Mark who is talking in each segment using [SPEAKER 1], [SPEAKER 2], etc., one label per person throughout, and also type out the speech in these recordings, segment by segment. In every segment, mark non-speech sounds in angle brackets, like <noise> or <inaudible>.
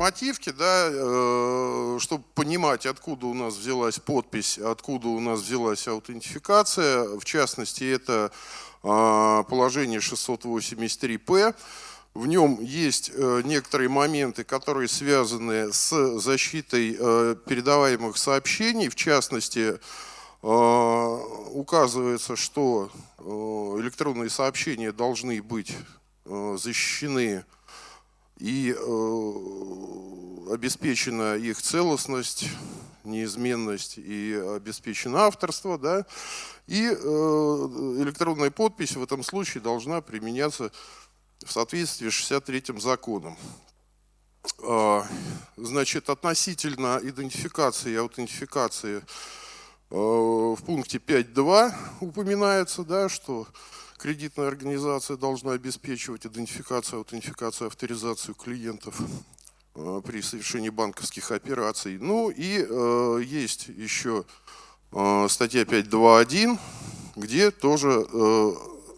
[SPEAKER 1] нормативки, да, э, чтобы понимать, откуда у нас взялась подпись, откуда у нас взялась аутентификация. В частности, это э, положение 683П. В нем есть э, некоторые моменты, которые связаны с защитой э, передаваемых сообщений. В частности, э, указывается, что электронные сообщения должны быть защищены и обеспечена их целостность, неизменность и обеспечено авторство. Да? И электронная подпись в этом случае должна применяться в соответствии с 63-м законом. А, значит, относительно идентификации и аутентификации а, в пункте 5.2 упоминается, да, что кредитная организация должна обеспечивать идентификацию, аутентификацию, авторизацию клиентов а, при совершении банковских операций. Ну и есть еще статья 5.2.1, где тоже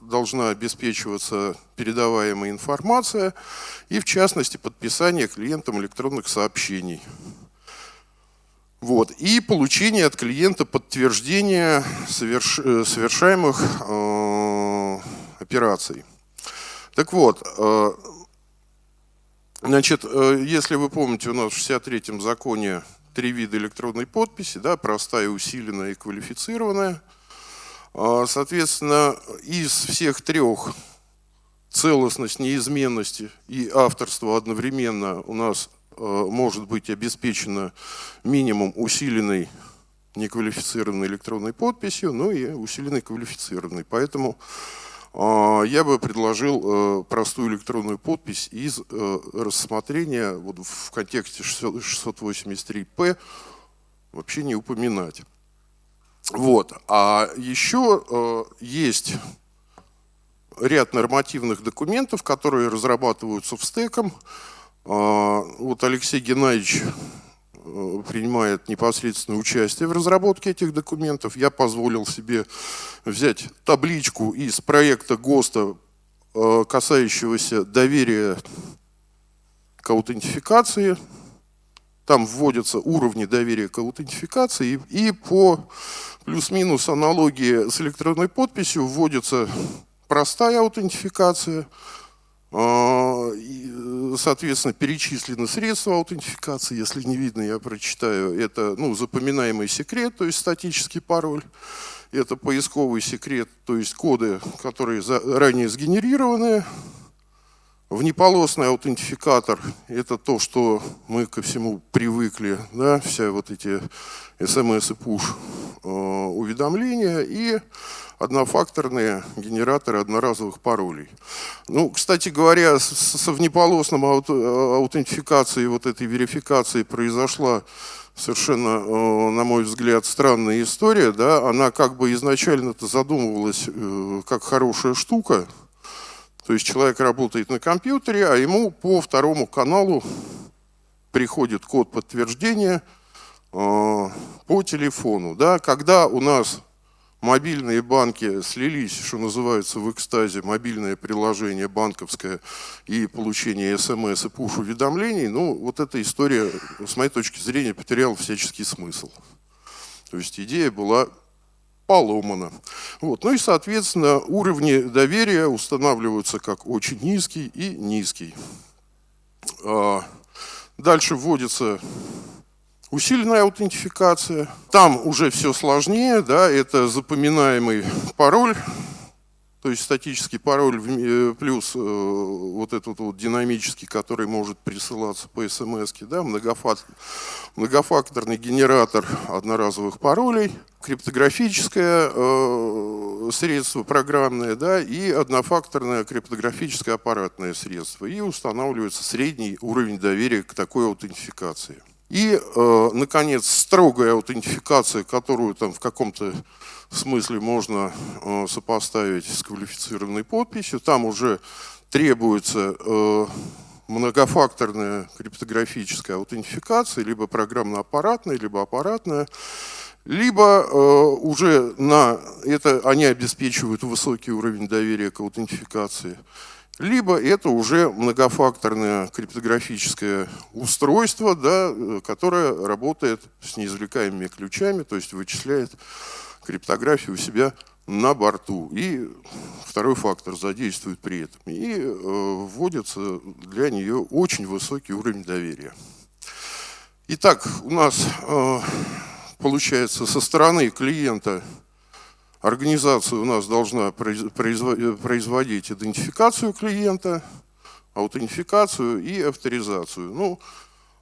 [SPEAKER 1] должна обеспечиваться передаваемая информация и, в частности, подписание клиентам электронных сообщений. Вот. И получение от клиента подтверждения соверш... Э, совершаемых э, операций. Так вот, э, значит, э, если вы помните, у нас в 63-м законе три вида электронной подписи, да, простая, усиленная и квалифицированная – а, соответственно, из всех трех целостность, неизменность и авторство одновременно у нас а, может быть обеспечено минимум усиленной неквалифицированной электронной подписью, ну и усиленной квалифицированной. Поэтому я бы предложил простую электронную подпись из рассмотрения вот в контексте 683П вообще не упоминать. Вот. А еще э, есть ряд нормативных документов, которые разрабатываются в стеком. Э, вот Алексей Геннадьевич э, принимает непосредственное участие в разработке этих документов. Я позволил себе взять табличку из проекта ГОСТа, э, касающегося доверия к аутентификации там вводятся уровни доверия к аутентификации, и по плюс-минус аналогии с электронной подписью вводится простая аутентификация, соответственно, перечислены средства аутентификации, если не видно, я прочитаю, это ну, запоминаемый секрет, то есть статический пароль, это поисковый секрет, то есть коды, которые ранее сгенерированы, Внеполосный аутентификатор – это то, что мы ко всему привыкли, да, вся вот эти смс и push э, уведомления. И однофакторные генераторы одноразовых паролей. Ну, кстати говоря, со внеполосным аутентификацией, вот этой верификацией произошла совершенно, э, на мой взгляд, странная история. Да? Она как бы изначально-то задумывалась э, как хорошая штука – то есть человек работает на компьютере, а ему по второму каналу приходит код подтверждения э, по телефону. Да? Когда у нас мобильные банки слились, что называется, в экстазе, мобильное приложение банковское и получение смс и пуш-уведомлений, ну, вот эта история, с моей точки зрения, потеряла всяческий смысл. То есть идея была поломано. Вот. Ну и, соответственно, уровни доверия устанавливаются как очень низкий и низкий. А, дальше вводится усиленная аутентификация. Там уже все сложнее, да, это запоминаемый пароль, то есть статический пароль э, плюс э, вот этот вот динамический, который может присылаться по смс, да, многофакторный генератор одноразовых паролей, криптографическое э, средство программное да, и однофакторное криптографическое аппаратное средство. И устанавливается средний уровень доверия к такой аутентификации. И, э, наконец, строгая аутентификация, которую там в каком-то смысле можно э, сопоставить с квалифицированной подписью. Там уже требуется э, многофакторная криптографическая аутентификация, либо программно-аппаратная, либо аппаратная, либо э, уже на это они обеспечивают высокий уровень доверия к аутентификации, либо это уже многофакторное криптографическое устройство, да, которое работает с неизвлекаемыми ключами, то есть вычисляет криптографию у себя на борту. И второй фактор задействует при этом. И э, вводится для нее очень высокий уровень доверия. Итак, у нас э, получается со стороны клиента организация у нас должна производить идентификацию клиента, аутентификацию и авторизацию. Ну,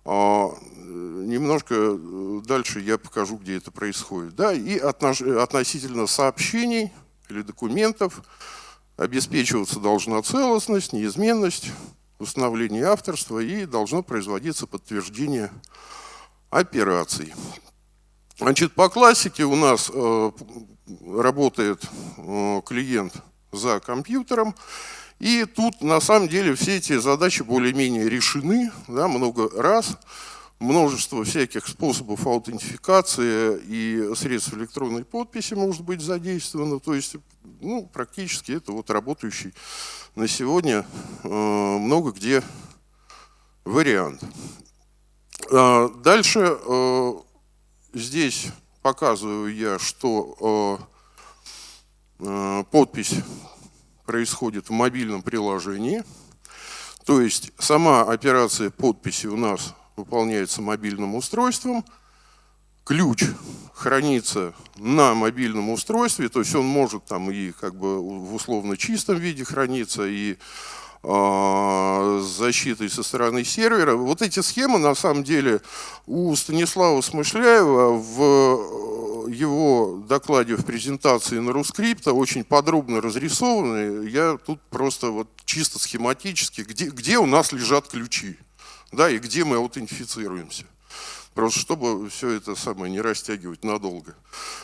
[SPEAKER 1] а, немножко дальше я покажу, где это происходит. Да, и относительно сообщений или документов обеспечиваться должна целостность, неизменность, установление авторства и должно производиться подтверждение операций. Значит, по классике у нас э, работает э, клиент за компьютером, и тут на самом деле все эти задачи более-менее решены, да, много раз, множество всяких способов аутентификации и средств электронной подписи может быть задействовано, то есть ну, практически это вот работающий на сегодня э, много где вариант. Э, дальше здесь показываю я, что э, э, подпись происходит в мобильном приложении. То есть сама операция подписи у нас выполняется мобильным устройством. Ключ хранится на мобильном устройстве, то есть он может там и как бы в условно чистом виде храниться, и с защитой со стороны сервера. Вот эти схемы, на самом деле, у Станислава Смышляева в э, его докладе в презентации на Рускрипта очень подробно разрисованы. Я тут просто вот чисто схематически, где, где у нас лежат ключи, да, и где мы аутентифицируемся. Просто чтобы все это самое не растягивать надолго.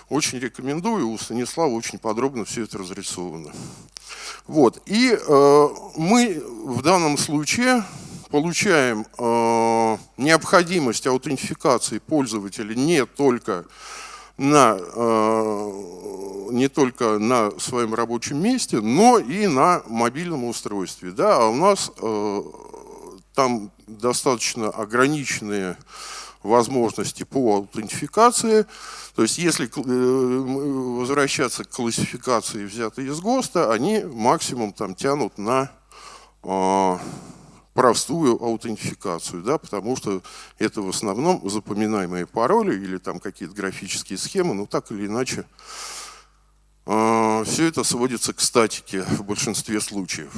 [SPEAKER 1] Очень рекомендую, у Станислава очень подробно все это разрисовано. Вот. И э, мы в данном случае получаем э, необходимость аутентификации пользователя не только на, э, не только на своем рабочем месте, но и на мобильном устройстве. Да? А у нас э, там достаточно ограниченные возможности по аутентификации. То есть если э, возвращаться к классификации, взятой из ГОСТа, они максимум там тянут на а, простую аутентификацию, да, потому что это в основном запоминаемые пароли или там какие-то графические схемы, но так или иначе э, все это сводится к статике в большинстве случаев.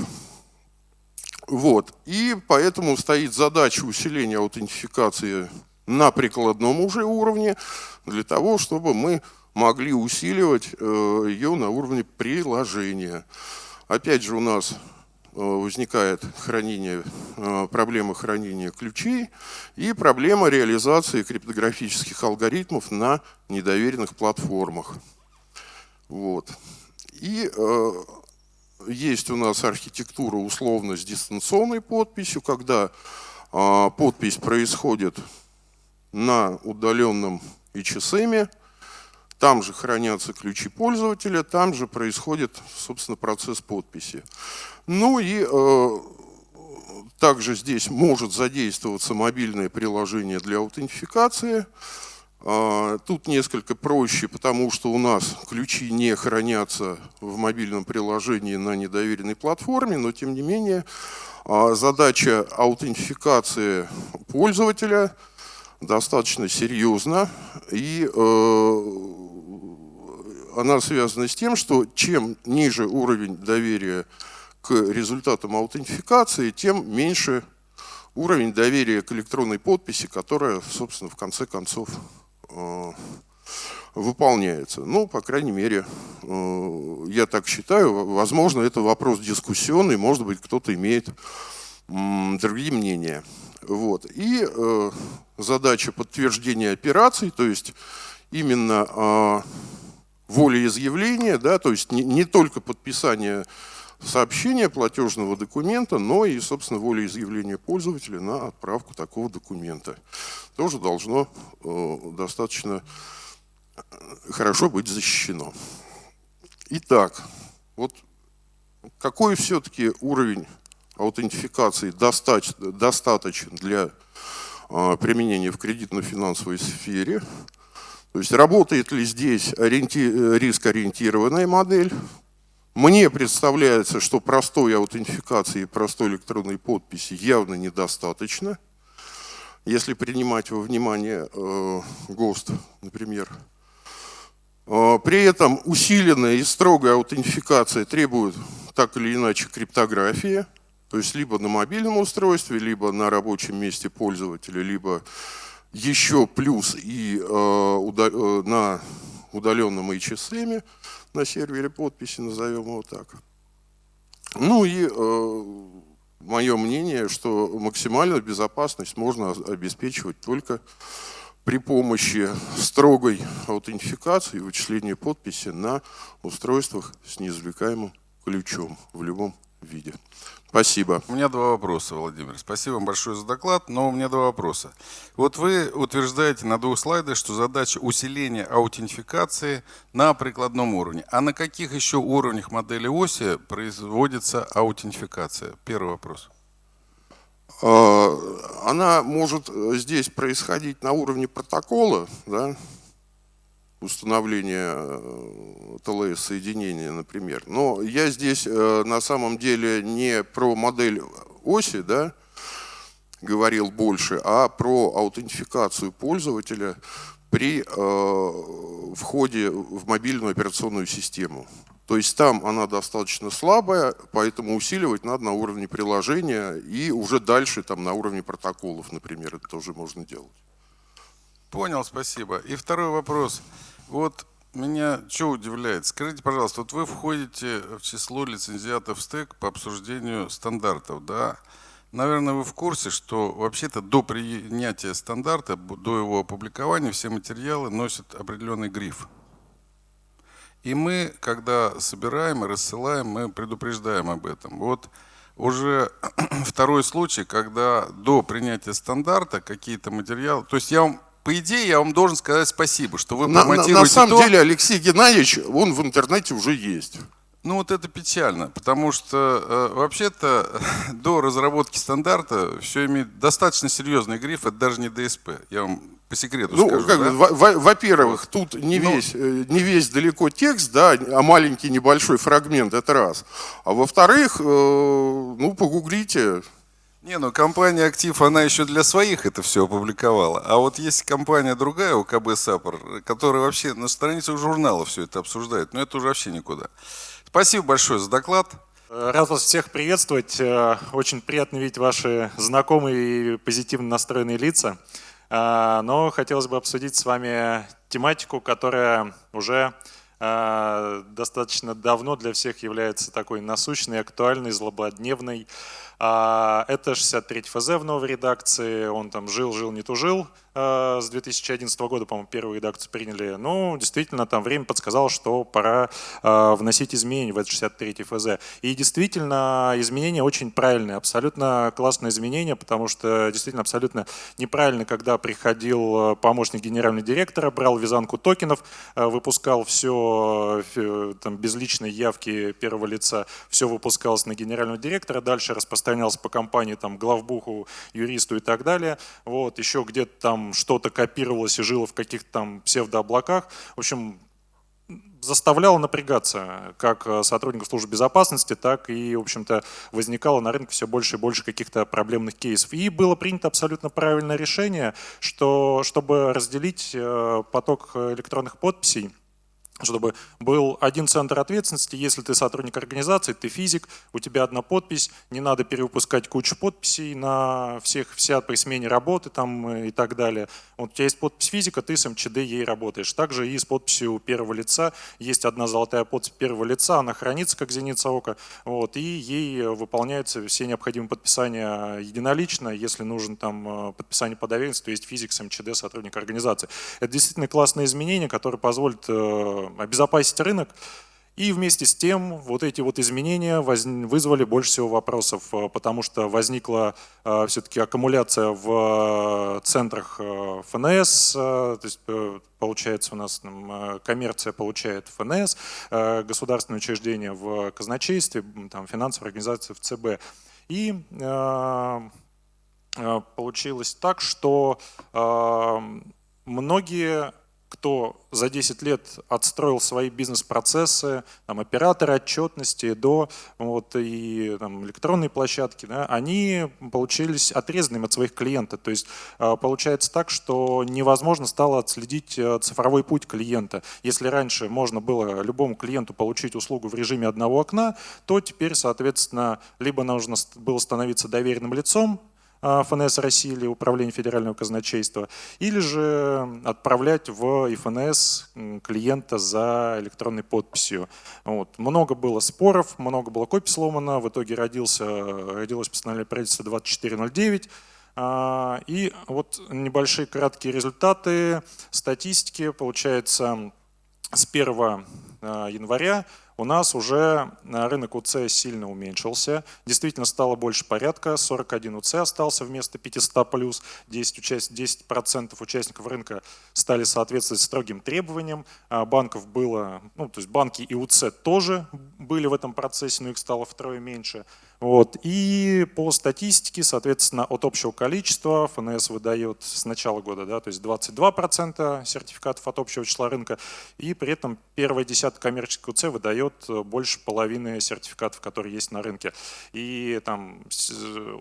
[SPEAKER 1] Вот. И поэтому стоит задача усиления аутентификации на прикладном уже уровне, для того, чтобы мы могли усиливать э, ее на уровне приложения. Опять же у нас э, возникает хранение, э, проблема хранения ключей и проблема реализации криптографических алгоритмов на недоверенных платформах. Вот. И э, есть у нас архитектура условно с дистанционной подписью, когда э, подпись происходит на удаленном HSM, там же хранятся ключи пользователя, там же происходит, собственно, процесс подписи. Ну и э, также здесь может задействоваться мобильное приложение для аутентификации. Э, тут несколько проще, потому что у нас ключи не хранятся в мобильном приложении на недоверенной платформе, но тем не менее э, задача аутентификации пользователя – достаточно серьезно, и э, она связана с тем, что чем ниже уровень доверия к результатам аутентификации, тем меньше уровень доверия к электронной подписи, которая, собственно, в конце концов э, выполняется. Ну, по крайней мере, э, я так считаю. Возможно, это вопрос дискуссионный, может быть, кто-то имеет другие мнения. Вот. И задача подтверждения операций, то есть именно э, волеизъявление, да, то есть не, не только подписание сообщения платежного документа, но и, собственно, волеизъявление пользователя на отправку такого документа. Тоже должно э, достаточно хорошо быть защищено. Итак, вот какой все-таки уровень аутентификации достаточен для а, применения в кредитно-финансовой сфере. То есть работает ли здесь риск-ориентированная модель. Мне представляется, что простой аутентификации и простой электронной подписи явно недостаточно. Если принимать во внимание э, ГОСТ, например. Э, при этом усиленная и строгая аутентификация требует так или иначе криптографии. То есть либо на мобильном устройстве, либо на рабочем месте пользователя, либо еще плюс и э, э, на удаленном HSM, на сервере подписи, назовем его так. Ну и э, мое мнение, что максимальную безопасность можно обеспечивать только при помощи строгой аутентификации и вычисления подписи на устройствах с неизвлекаемым ключом в любом виде. Спасибо.
[SPEAKER 2] У меня два вопроса, Владимир. Спасибо вам большое за доклад, но у меня два вопроса. Вот вы утверждаете на двух слайдах, что задача усиления аутентификации на прикладном уровне. А на каких еще уровнях модели оси производится аутентификация? Первый вопрос.
[SPEAKER 1] А, она может здесь происходить на уровне протокола, да, установления э, ТЛС-соединения, например. Но я здесь э, на самом деле не про модель оси да, говорил больше, а про аутентификацию пользователя при э, входе в мобильную операционную систему. То есть там она достаточно слабая, поэтому усиливать надо на уровне приложения и уже дальше там на уровне протоколов, например, это тоже можно делать.
[SPEAKER 2] Понял, спасибо. И второй вопрос. Вот меня что удивляет? Скажите, пожалуйста, вот вы входите в число лицензиатов стек по обсуждению стандартов, да? Наверное, вы в курсе, что вообще-то до принятия стандарта, до его опубликования все материалы носят определенный гриф. И мы, когда собираем и рассылаем, мы предупреждаем об этом. Вот уже <clears throat> второй случай, когда до принятия стандарта какие-то материалы... То есть я вам по идее, я вам должен сказать спасибо, что вы
[SPEAKER 1] на, на, на самом то... деле, Алексей Геннадьевич, он в интернете уже есть.
[SPEAKER 2] Ну вот это печально, потому что э, вообще-то <laughs> до разработки стандарта все имеет достаточно серьезный гриф, это даже не ДСП. Я вам по секрету ну, скажу.
[SPEAKER 1] Как, да? Во-первых, тут не, ну, весь, э, не весь далеко текст, да, а маленький небольшой фрагмент, это раз. А во-вторых, э, ну погуглите,
[SPEAKER 2] не, ну компания «Актив», она еще для своих это все опубликовала. А вот есть компания другая, УКБ «Сапор», которая вообще на страницах журнала все это обсуждает. Но это уже вообще никуда. Спасибо большое за доклад.
[SPEAKER 3] Рад вас всех приветствовать. Э, очень приятно видеть ваши знакомые и позитивно настроенные лица. Э, но хотелось бы обсудить с вами тематику, которая уже э, достаточно давно для всех является такой насущной, актуальной, злободневной. А, это 63 ФЗ в новой редакции, он там жил-жил, не тужил, с 2011 года, по-моему, первую редакцию приняли. Ну, действительно, там время подсказало, что пора э, вносить изменения в этот 63 ФЗ. И действительно, изменения очень правильные, абсолютно классные изменения, потому что действительно абсолютно неправильно, когда приходил э, помощник генерального директора, брал вязанку токенов, выпускал все там, без личной явки первого лица, все выпускалось на генерального директора, дальше распространялось по компании, там, главбуху, юристу и так далее. Вот, еще где-то там что-то копировалось и жило в каких-то там псевдооблаках. В общем, заставляло напрягаться как э, сотрудников службы безопасности, так и, в общем-то, возникало на рынке все больше и больше каких-то проблемных кейсов. И было принято абсолютно правильное решение, что чтобы разделить э, поток электронных подписей, чтобы был один центр ответственности. Если ты сотрудник организации, ты физик, у тебя одна подпись, не надо перевыпускать кучу подписей на всех, вся при смене работы там и так далее. Вот у тебя есть подпись физика, ты с МЧД ей работаешь. Также и с подписью первого лица. Есть одна золотая подпись первого лица, она хранится как зеница ока, вот, и ей выполняются все необходимые подписания единолично. Если нужен там э, подписание по доверенности, то есть физик с МЧД, сотрудник организации. Это действительно классное изменение, которое позволит э, обезопасить рынок. И вместе с тем вот эти вот изменения вызвали больше всего вопросов, э, потому что возникла э, все-таки аккумуляция в центрах ФНС, то есть получается у нас коммерция получает ФНС, государственные учреждения в казначействе, там, финансовые организации в ЦБ. И получилось так, что многие кто за 10 лет отстроил свои бизнес-процессы, там, операторы отчетности до вот, и там, электронной площадки, да, они получились отрезанными от своих клиентов. То есть а, получается так, что невозможно стало отследить э, цифровой путь клиента. Если раньше можно было любому клиенту получить услугу в режиме одного окна, то теперь, соответственно, либо нужно было становиться доверенным лицом, ФНС России или Управление Федерального казначейства, или же отправлять в ФНС клиента за электронной подписью. Вот. Много было споров, много было копий сломано, в итоге родился, родилось постановление правительства 2409, а, и вот небольшие краткие результаты статистики. Получается, с 1 а, января у нас уже рынок УЦ сильно уменьшился. Действительно стало больше порядка, 41 УЦ остался вместо 500 плюс, 10%, участ... 10 участников рынка стали соответствовать строгим требованиям. А банков было, ну то есть банки и УЦ тоже были в этом процессе, но их стало втрое меньше. Вот. И по статистике, соответственно, от общего количества ФНС выдает с начала года, да, то есть 22% сертификатов от общего числа рынка, и при этом первая десятка коммерческих УЦ выдает больше половины сертификатов, которые есть на рынке. И там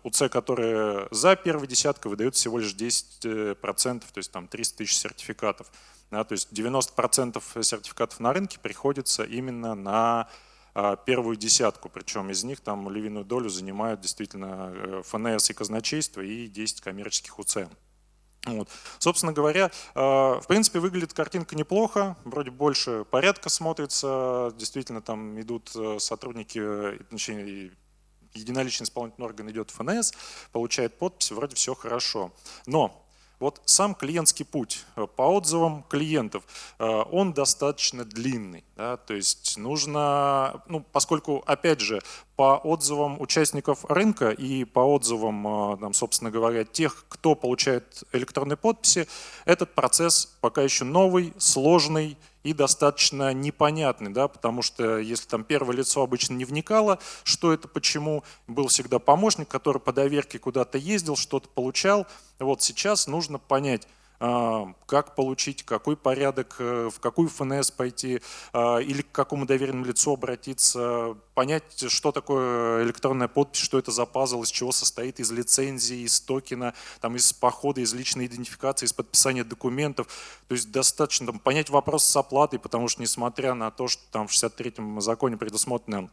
[SPEAKER 3] УЦ, которые за первой десяткой, выдают всего лишь 10%, то есть там 300 тысяч сертификатов. Да, то есть 90% сертификатов на рынке приходится именно на первую десятку, причем из них там львиную долю занимают действительно э, ФНС и казначейство и 10 коммерческих УЦ. Вот. Собственно говоря, а, в принципе, выглядит картинка неплохо, вроде больше порядка смотрится, действительно там идут э, сотрудники, единоличный исполнительный орган идет в ФНС, получает подпись, вроде все хорошо. Но вот сам клиентский путь э, по отзывам клиентов, э, он достаточно длинный. Да, то есть нужно, ну, поскольку, опять же, по отзывам участников рынка и по отзывам, э, там, собственно говоря, тех, кто получает электронные подписи, этот процесс пока еще новый, сложный и достаточно непонятный, да, потому что если там первое лицо обычно не вникало, что это, почему, был всегда помощник, который по доверке куда-то ездил, что-то получал, вот сейчас нужно понять, как получить, какой порядок, э, в какую ФНС пойти а, или к какому доверенному лицу обратиться, понять, что такое электронная подпись, что это за пазл, из чего состоит, из лицензии, из токена, там, из похода, из личной идентификации, из подписания документов. То есть достаточно там, понять вопрос с оплатой, потому что несмотря на то, что там в 63-м законе предусмотрено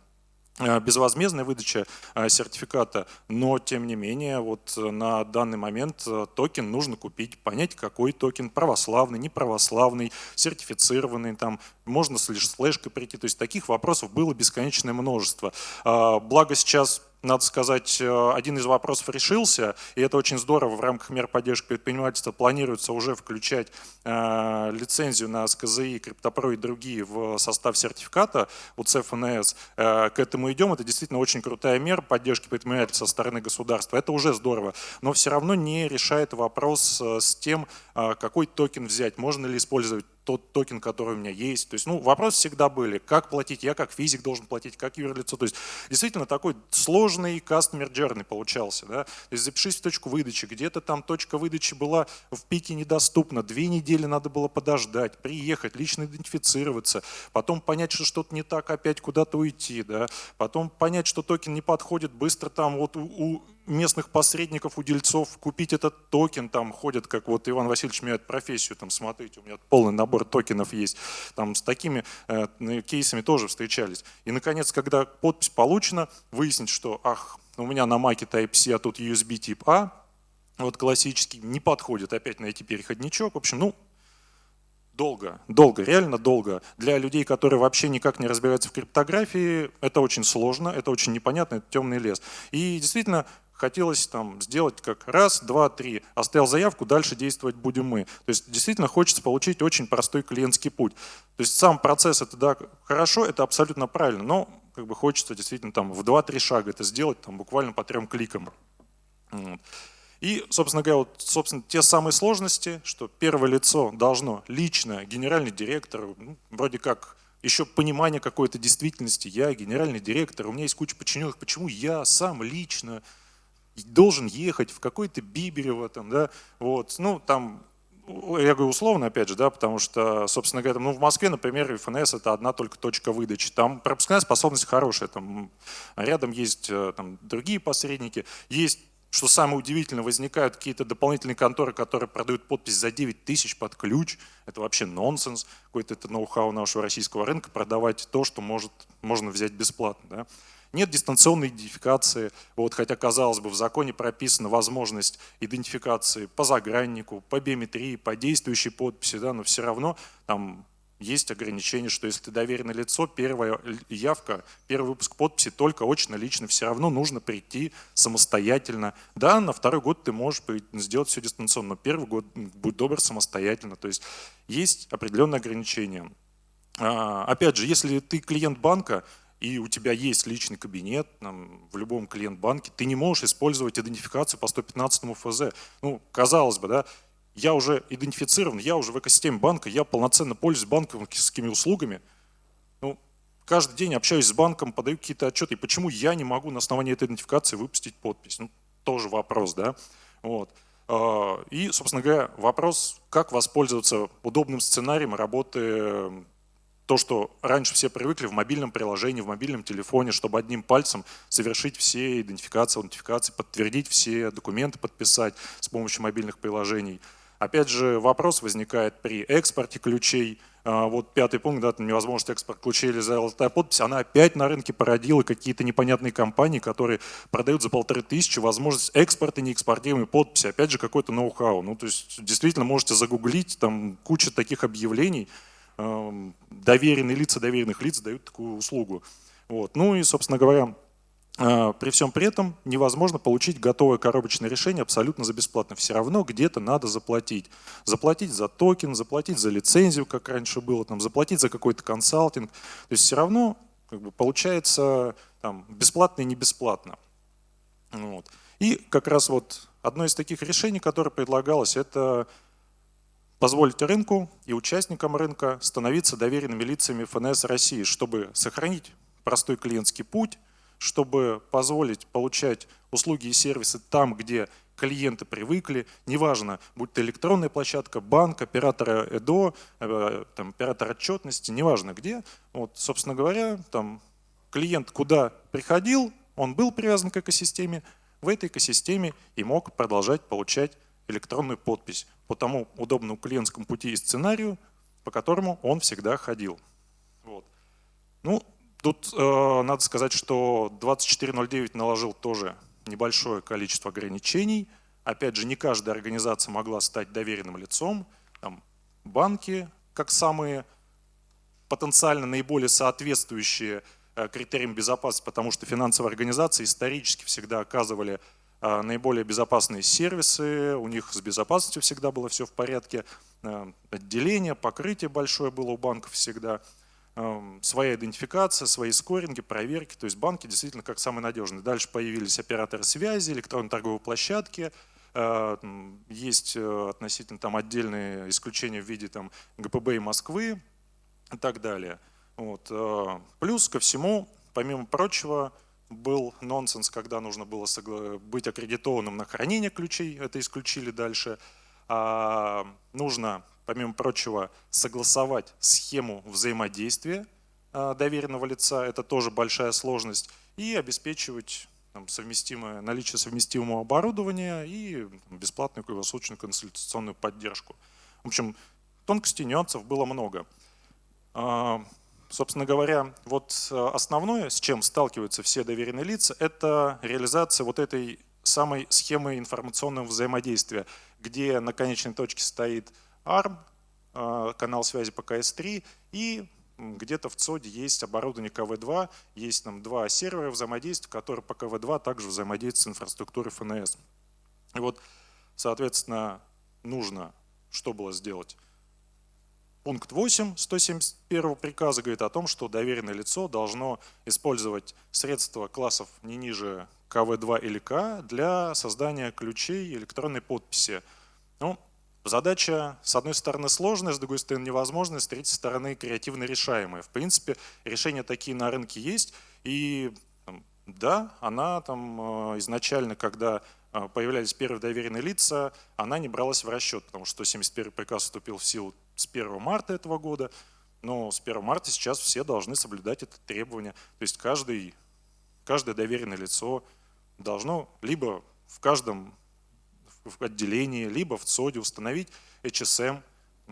[SPEAKER 3] безвозмездная выдача э, сертификата, но тем не менее вот э, на данный момент токен нужно купить, понять какой токен, православный, неправославный, сертифицированный, там можно с флэшкой прийти, то есть таких вопросов было бесконечное множество. Благо сейчас надо сказать, э, один из вопросов решился, и это очень здорово. В рамках мер поддержки предпринимательства планируется уже включать э, лицензию на СКЗИ, Криптопро и другие в состав сертификата УЦ ФНС. Э, к этому идем. Это действительно очень крутая мера поддержки предпринимательства со стороны государства. Это уже здорово. Но все равно не решает вопрос с тем, какой токен взять. Можно ли использовать тот токен, который у меня есть. То есть, ну, вопросы всегда были, как платить, я как физик должен платить, как юрлицо. То есть, действительно, такой сложный customer journey получался. Да? То есть, запишись в точку выдачи, где-то там точка выдачи была в пике недоступна, две недели надо было подождать, приехать, лично идентифицироваться, потом понять, что что-то не так, опять куда-то уйти, да? потом понять, что токен не подходит, быстро там вот у местных посредников, у дельцов купить этот токен, там ходят, как вот Иван Васильевич меняет профессию, там смотрите, у меня полный набор токенов есть, там с такими э, кейсами тоже встречались. И наконец, когда подпись получена, выяснить, что, ах, у меня на маке Type-C, а тут USB тип А, вот классический, не подходит опять найти переходничок, в общем, ну, Долго, долго, реально долго. Для людей, которые вообще никак не разбираются в криптографии, это очень сложно, это очень непонятно, это темный лес. И действительно, хотелось там сделать как раз, два, три, оставил заявку, дальше действовать будем мы. То есть действительно хочется получить очень простой клиентский путь. То есть сам процесс это да, хорошо, это абсолютно правильно, но как бы хочется действительно там в 2-3 шага это сделать, там буквально по трем кликам. И, собственно говоря, вот, собственно, те самые сложности, что первое лицо должно лично, генеральный директор, ну, вроде как еще понимание какой-то действительности, я генеральный директор, у меня есть куча подчиненных, почему я сам лично должен ехать в какой-то Биберево, там, да, вот, ну, там, я говорю условно, опять же, да, потому что, собственно говоря, ну, в Москве, например, ФНС это одна только точка выдачи. Там пропускная способность хорошая, там рядом есть э, там, другие посредники, есть что самое удивительное, возникают какие-то дополнительные конторы, которые продают подпись за 9 тысяч под ключ. Это вообще нонсенс. Какой-то это ноу-хау нашего российского рынка продавать то, что может, можно взять бесплатно. Да? Нет дистанционной идентификации, вот, хотя, казалось бы, в законе прописана возможность идентификации по заграннику, по биометрии, по действующей подписи, да, но все равно там есть ограничение, что если ты доверенное лицо, первая явка, первый выпуск подписи только очно, лично, все равно нужно прийти самостоятельно. Да, на второй год ты можешь сделать все дистанционно, но первый год будет добр самостоятельно. То есть есть определенные ограничения. А, опять же, если ты клиент банка, и у тебя есть личный кабинет там, в любом клиент-банке, ты не можешь использовать идентификацию по 115 ФЗ. Ну, казалось бы, да, я уже идентифицирован, я уже в экосистеме банка, я полноценно пользуюсь банковскими услугами. Ну, каждый день общаюсь с банком, подаю какие-то отчеты. И почему я не могу на основании этой идентификации выпустить подпись? Ну, тоже вопрос, да? Вот. А, и, собственно говоря, вопрос, как воспользоваться удобным сценарием работы то, что раньше все привыкли в мобильном приложении, в мобильном телефоне, чтобы одним пальцем совершить все идентификации, аутентификации, подтвердить все документы, подписать с помощью мобильных приложений – Опять же, вопрос возникает при экспорте ключей. А, вот пятый пункт, да, невозможность экспорт ключей или золотая подпись, она опять на рынке породила какие-то непонятные компании, которые продают за полторы тысячи возможность экспорта неэкспортируемой подписи. Опять же, какой-то ноу-хау. Ну, то есть, действительно, можете загуглить, там куча таких объявлений. Доверенные лица доверенных лиц дают такую услугу. Вот. Ну и, собственно говоря, а, при всем при этом невозможно получить готовое коробочное решение абсолютно за бесплатно. Все равно где-то надо заплатить. Заплатить за токен, заплатить за лицензию, как раньше было, там, заплатить за какой-то консалтинг. То есть все равно как бы, получается там, бесплатно и не бесплатно. Вот. И как раз вот одно из таких решений, которое предлагалось, это позволить рынку и участникам рынка становиться доверенными лицами ФНС России, чтобы сохранить простой клиентский путь, чтобы позволить получать услуги и сервисы там, где клиенты привыкли, неважно, будь то электронная площадка, банк, оператор ЭДО, э, там, оператор отчетности, неважно где. Вот, собственно говоря, там, клиент куда приходил, он был привязан к экосистеме, в этой экосистеме и мог продолжать получать электронную подпись по тому удобному клиентскому пути и сценарию, по которому он всегда ходил. Вот. Ну, Тут э, надо сказать, что 2409 наложил тоже небольшое количество ограничений. Опять же, не каждая организация могла стать доверенным лицом. Там, банки, как самые потенциально наиболее соответствующие э, критериям безопасности, потому что финансовые организации исторически всегда оказывали наиболее безопасные сервисы, у них с безопасностью всегда было все в порядке, э, отделение, покрытие большое было у банков всегда – Эм, своя идентификация, свои скоринги, проверки. То есть банки действительно как самые надежные. Дальше появились операторы связи, электронные торговые площадки. Есть э, относительно там отдельные исключения в виде там, ГПБ и Москвы и так далее. Вот. Плюс ко всему, помимо прочего, был нонсенс, когда нужно было быть аккредитованным на хранение ключей, это исключили дальше. А нужно помимо прочего, согласовать схему взаимодействия а, доверенного лица, это тоже большая сложность, и обеспечивать там, совместимое, наличие совместимого оборудования и бесплатную круглосуточную консультационную поддержку. В общем, тонкостей, нюансов было много. Собственно говоря, вот основное, с чем сталкиваются все доверенные лица, это реализация вот этой самой схемы информационного взаимодействия, где на конечной точке стоит ARM, а, канал связи по КС3 и где-то в ЦОДе есть оборудование КВ-2, есть там два сервера взаимодействия, которые по КВ-2 также взаимодействуют с инфраструктурой ФНС. И вот, соответственно, нужно что было сделать? Пункт 8 171 приказа говорит о том, что доверенное лицо должно использовать средства классов не ниже КВ2 или К для создания ключей электронной подписи. Ну, задача, с одной стороны, сложная, с другой стороны, невозможная, с третьей стороны, креативно решаемая. В принципе, решения такие на рынке есть, и да, она там э, изначально, когда э, появлялись первые доверенные лица, она не бралась в расчет, потому что 171 приказ вступил в силу с 1 марта этого года, но с 1 марта сейчас все должны соблюдать это требование. То есть каждый, каждое доверенное лицо должно либо в каждом в отделении, либо в ЦОДе установить HSM,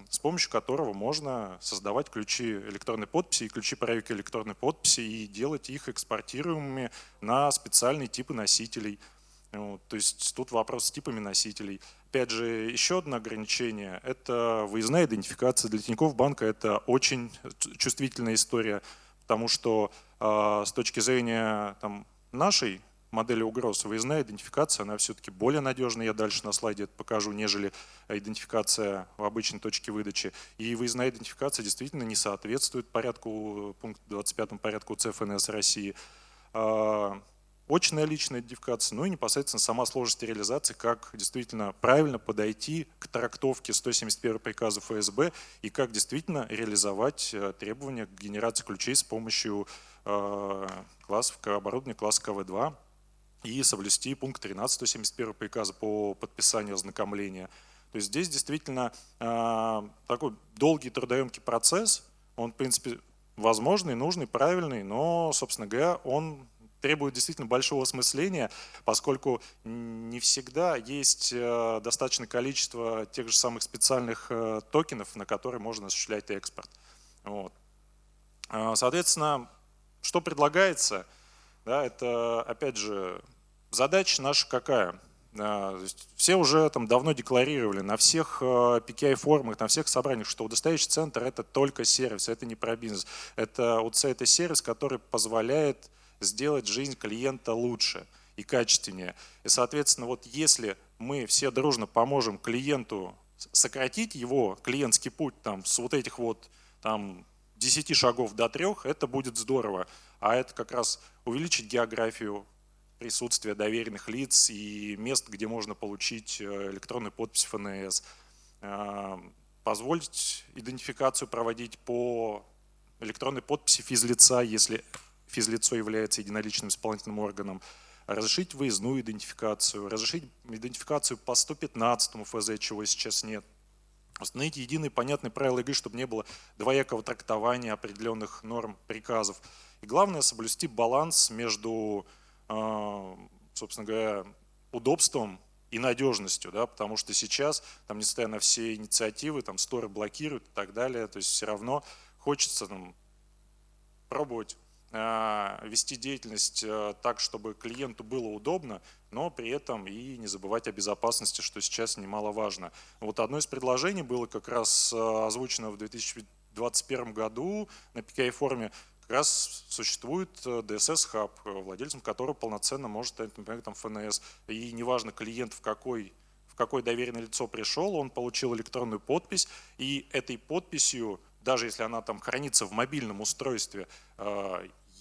[SPEAKER 3] с помощью которого можно создавать ключи электронной подписи и ключи правика электронной подписи и делать их экспортируемыми на специальные типы носителей. Вот, то есть тут вопрос с типами носителей. Опять же, еще одно ограничение – это выездная идентификация. Для Тинькофф банка это очень чувствительная история, потому что э, с точки зрения там, нашей модели угроз, выездная идентификация, она все-таки более надежная, я дальше на слайде это покажу, нежели идентификация в обычной точке выдачи. И выездная идентификация действительно не соответствует порядку, пункту 25 порядку ЦФНС России. Очная личная идентификация, ну и непосредственно сама сложность реализации, как действительно правильно подойти к трактовке 171 приказа ФСБ и как действительно реализовать э, требования к генерации ключей с помощью э, классов оборудования класса КВ-2 и соблюсти пункт 13 171 приказа по подписанию ознакомления. То есть здесь действительно э, такой долгий трудоемкий процесс, он в принципе возможный, нужный, правильный, но, собственно говоря, он требует действительно большого осмысления, поскольку не всегда есть э, достаточное количество тех же самых специальных э, токенов, на которые можно осуществлять экспорт. Вот. А, соответственно, что предлагается? Да, это, опять же, задача наша какая? Все уже там давно декларировали на всех PKI-форумах, э, на всех собраниях, что удостоверяющий центр – это только сервис, это не про бизнес. Это УЦ – это сервис, который позволяет сделать жизнь клиента лучше и качественнее. И, соответственно, вот если мы все дружно поможем клиенту сократить его клиентский путь там, с вот этих вот там, 10 шагов до 3, это будет здорово. А это как раз увеличить географию присутствия доверенных лиц и мест, где можно получить э, электронную подпись ФНС, э, позволить идентификацию проводить по электронной подписи физлица, если физлицо является единоличным исполнительным органом, разрешить выездную идентификацию, разрешить идентификацию по 115 ФЗ, чего сейчас нет. Установить единые понятные правила игры, чтобы не было двоякого трактования определенных норм приказов. И главное, соблюсти баланс между, а, собственно говоря, удобством и надежностью, да, потому что сейчас, там, несмотря на все инициативы, там, сторы блокируют и так далее, то есть все равно хочется там, пробовать вести деятельность э, так, чтобы клиенту было удобно, но при этом и не забывать о безопасности, что сейчас немаловажно. Вот одно из предложений было как раз э, озвучено в 2021 году на PKI-форуме, как раз существует DSS Hub, владельцем которого полноценно может стать, например, там ФНС. И неважно, клиент в какой в какое доверенное лицо пришел, он получил электронную подпись, и этой подписью, даже если она там хранится в мобильном устройстве,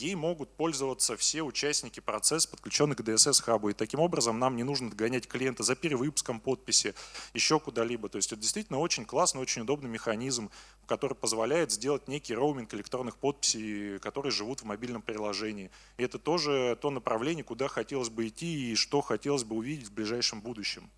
[SPEAKER 3] ей могут пользоваться все участники процесса, подключенных к DSS-хабу. И таким образом нам не нужно догонять клиента за перевыпуском подписи, еще куда-либо. То есть это действительно очень классный, очень удобный механизм, который позволяет сделать некий роуминг электронных подписей, которые живут в мобильном приложении. И это тоже то направление, куда хотелось бы идти и что хотелось бы увидеть в ближайшем будущем.